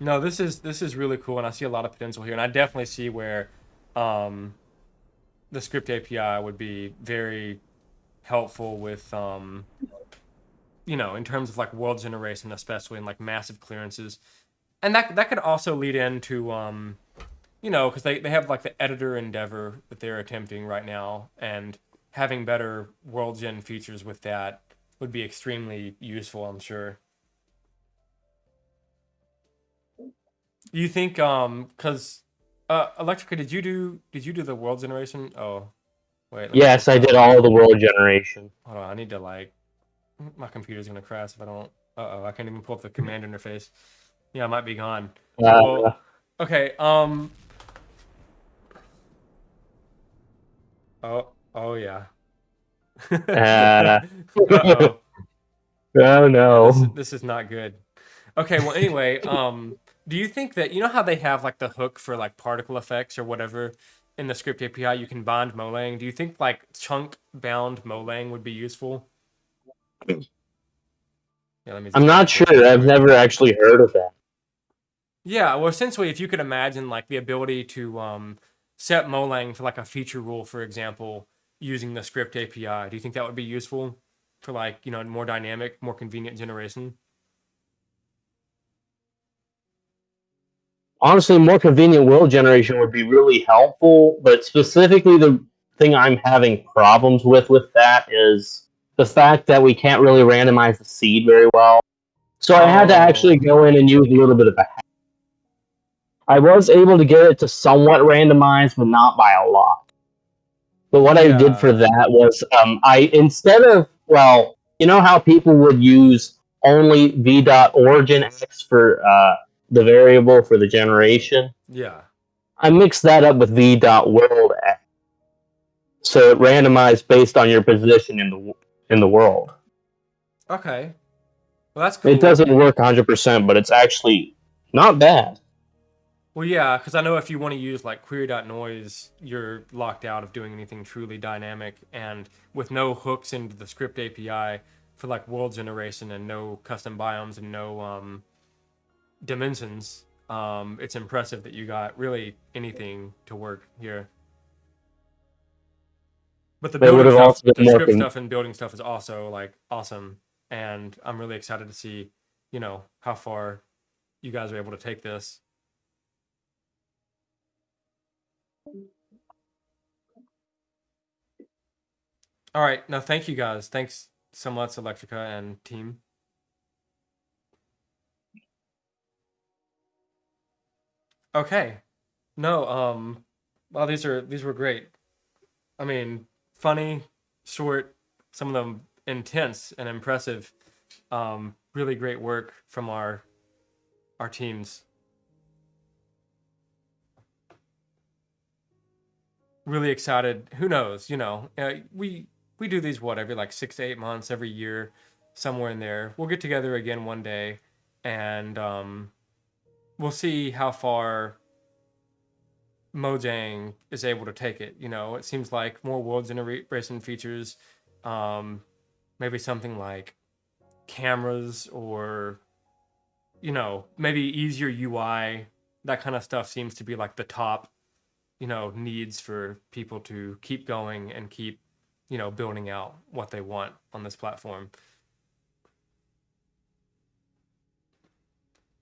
no, this is this is really cool, and I see a lot of potential here, and I definitely see where um, the script API would be very helpful with um, you know in terms of like world generation, especially in like massive clearances, and that that could also lead into um, you know because they, they have like the editor endeavor that they're attempting right now, and having better world gen features with that would be extremely useful, I'm sure. Do you think um because uh Electrica did you do did you do the world generation? Oh wait. Yes, I did all the world generation. Hold on, I need to like my computer's gonna crash if I don't uh oh, I can't even pull up the command interface. Yeah, I might be gone. Uh, Well, okay, um Oh oh yeah. Uh. *laughs* *laughs* Oh no. this, this is not good. Okay, well, anyway, um, do you think that you know how they have like the hook for like particle effects or whatever in the script API? You can bind Molang. Do you think like chunk bound Molang would be useful? *clears throat* Yeah, let me I'm not sure. I've never actually heard of that. Yeah, well, essentially, if you could imagine like the ability to um, set Molang for like a feature rule, for example, using the script API, do you think that would be useful for like you know more dynamic, more convenient generation? Honestly, more convenient will generation would be really helpful. But specifically, the thing I'm having problems with with that is the fact that we can't really randomize the seed very well. So I had to actually go in and use a little bit of a hack. I was able to get it to somewhat randomize, but not by a lot. But what I did for that was um, I instead of well, you know how people would use only v dot origin x for uh, the variable for the generation. Yeah. I mixed that up with v dot world so it randomized based on your position in the in the world. Okay. Well, that's cool. It doesn't work 100%, but it's actually not bad. Well, yeah, because I know if you want to use like query.noise, you're locked out of doing anything truly dynamic. And with no hooks into the script API for like world generation and no custom biomes and no um, dimensions, um, it's impressive that you got really anything to work here. But the They building stuff, also been the more script con- stuff and building stuff is also like awesome, and I'm really excited to see, you know, how far you guys are able to take this. All right. No, thank you guys. Thanks so much, Electrica and team. Okay. No, um well these are these were great. I mean, funny, short, some of them intense and impressive. Um really great work from our our teams. Really excited. Who knows, you know. Uh, we we do these what every like 6 to 8 months every year somewhere in there. We'll get together again one day and um we'll see how far Mojang is able to take it. You know, it seems like more world generation features, um, maybe something like cameras or, you know, maybe easier UI. That kind of stuff seems to be like the top, you know, needs for people to keep going and keep, you know, building out what they want on this platform.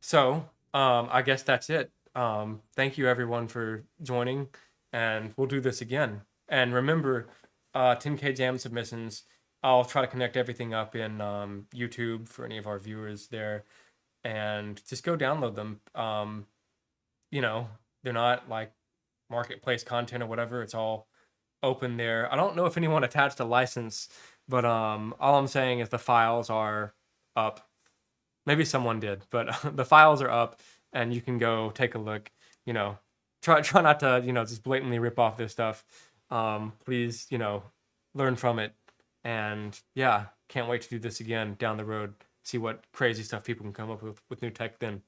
So, um, I guess that's it. Um, thank you everyone for joining and we'll do this again. And remember, uh, 10K Jam submissions. I'll try to connect everything up in um, YouTube for any of our viewers there, and just go download them. Um, you know, they're not like marketplace content or whatever. It's all open there. I don't know if anyone attached a license, but um, all I'm saying is the files are up. Maybe someone did, but *laughs* the files are up, and you can go take a look. You know, try *laughs* try not to you know just blatantly rip off this stuff. Um, please, you know, learn from it, and yeah, can't wait to do this again down the road. See what crazy stuff people can come up with with new tech then.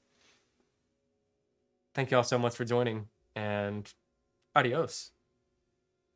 Thank you all so much for joining, and adios.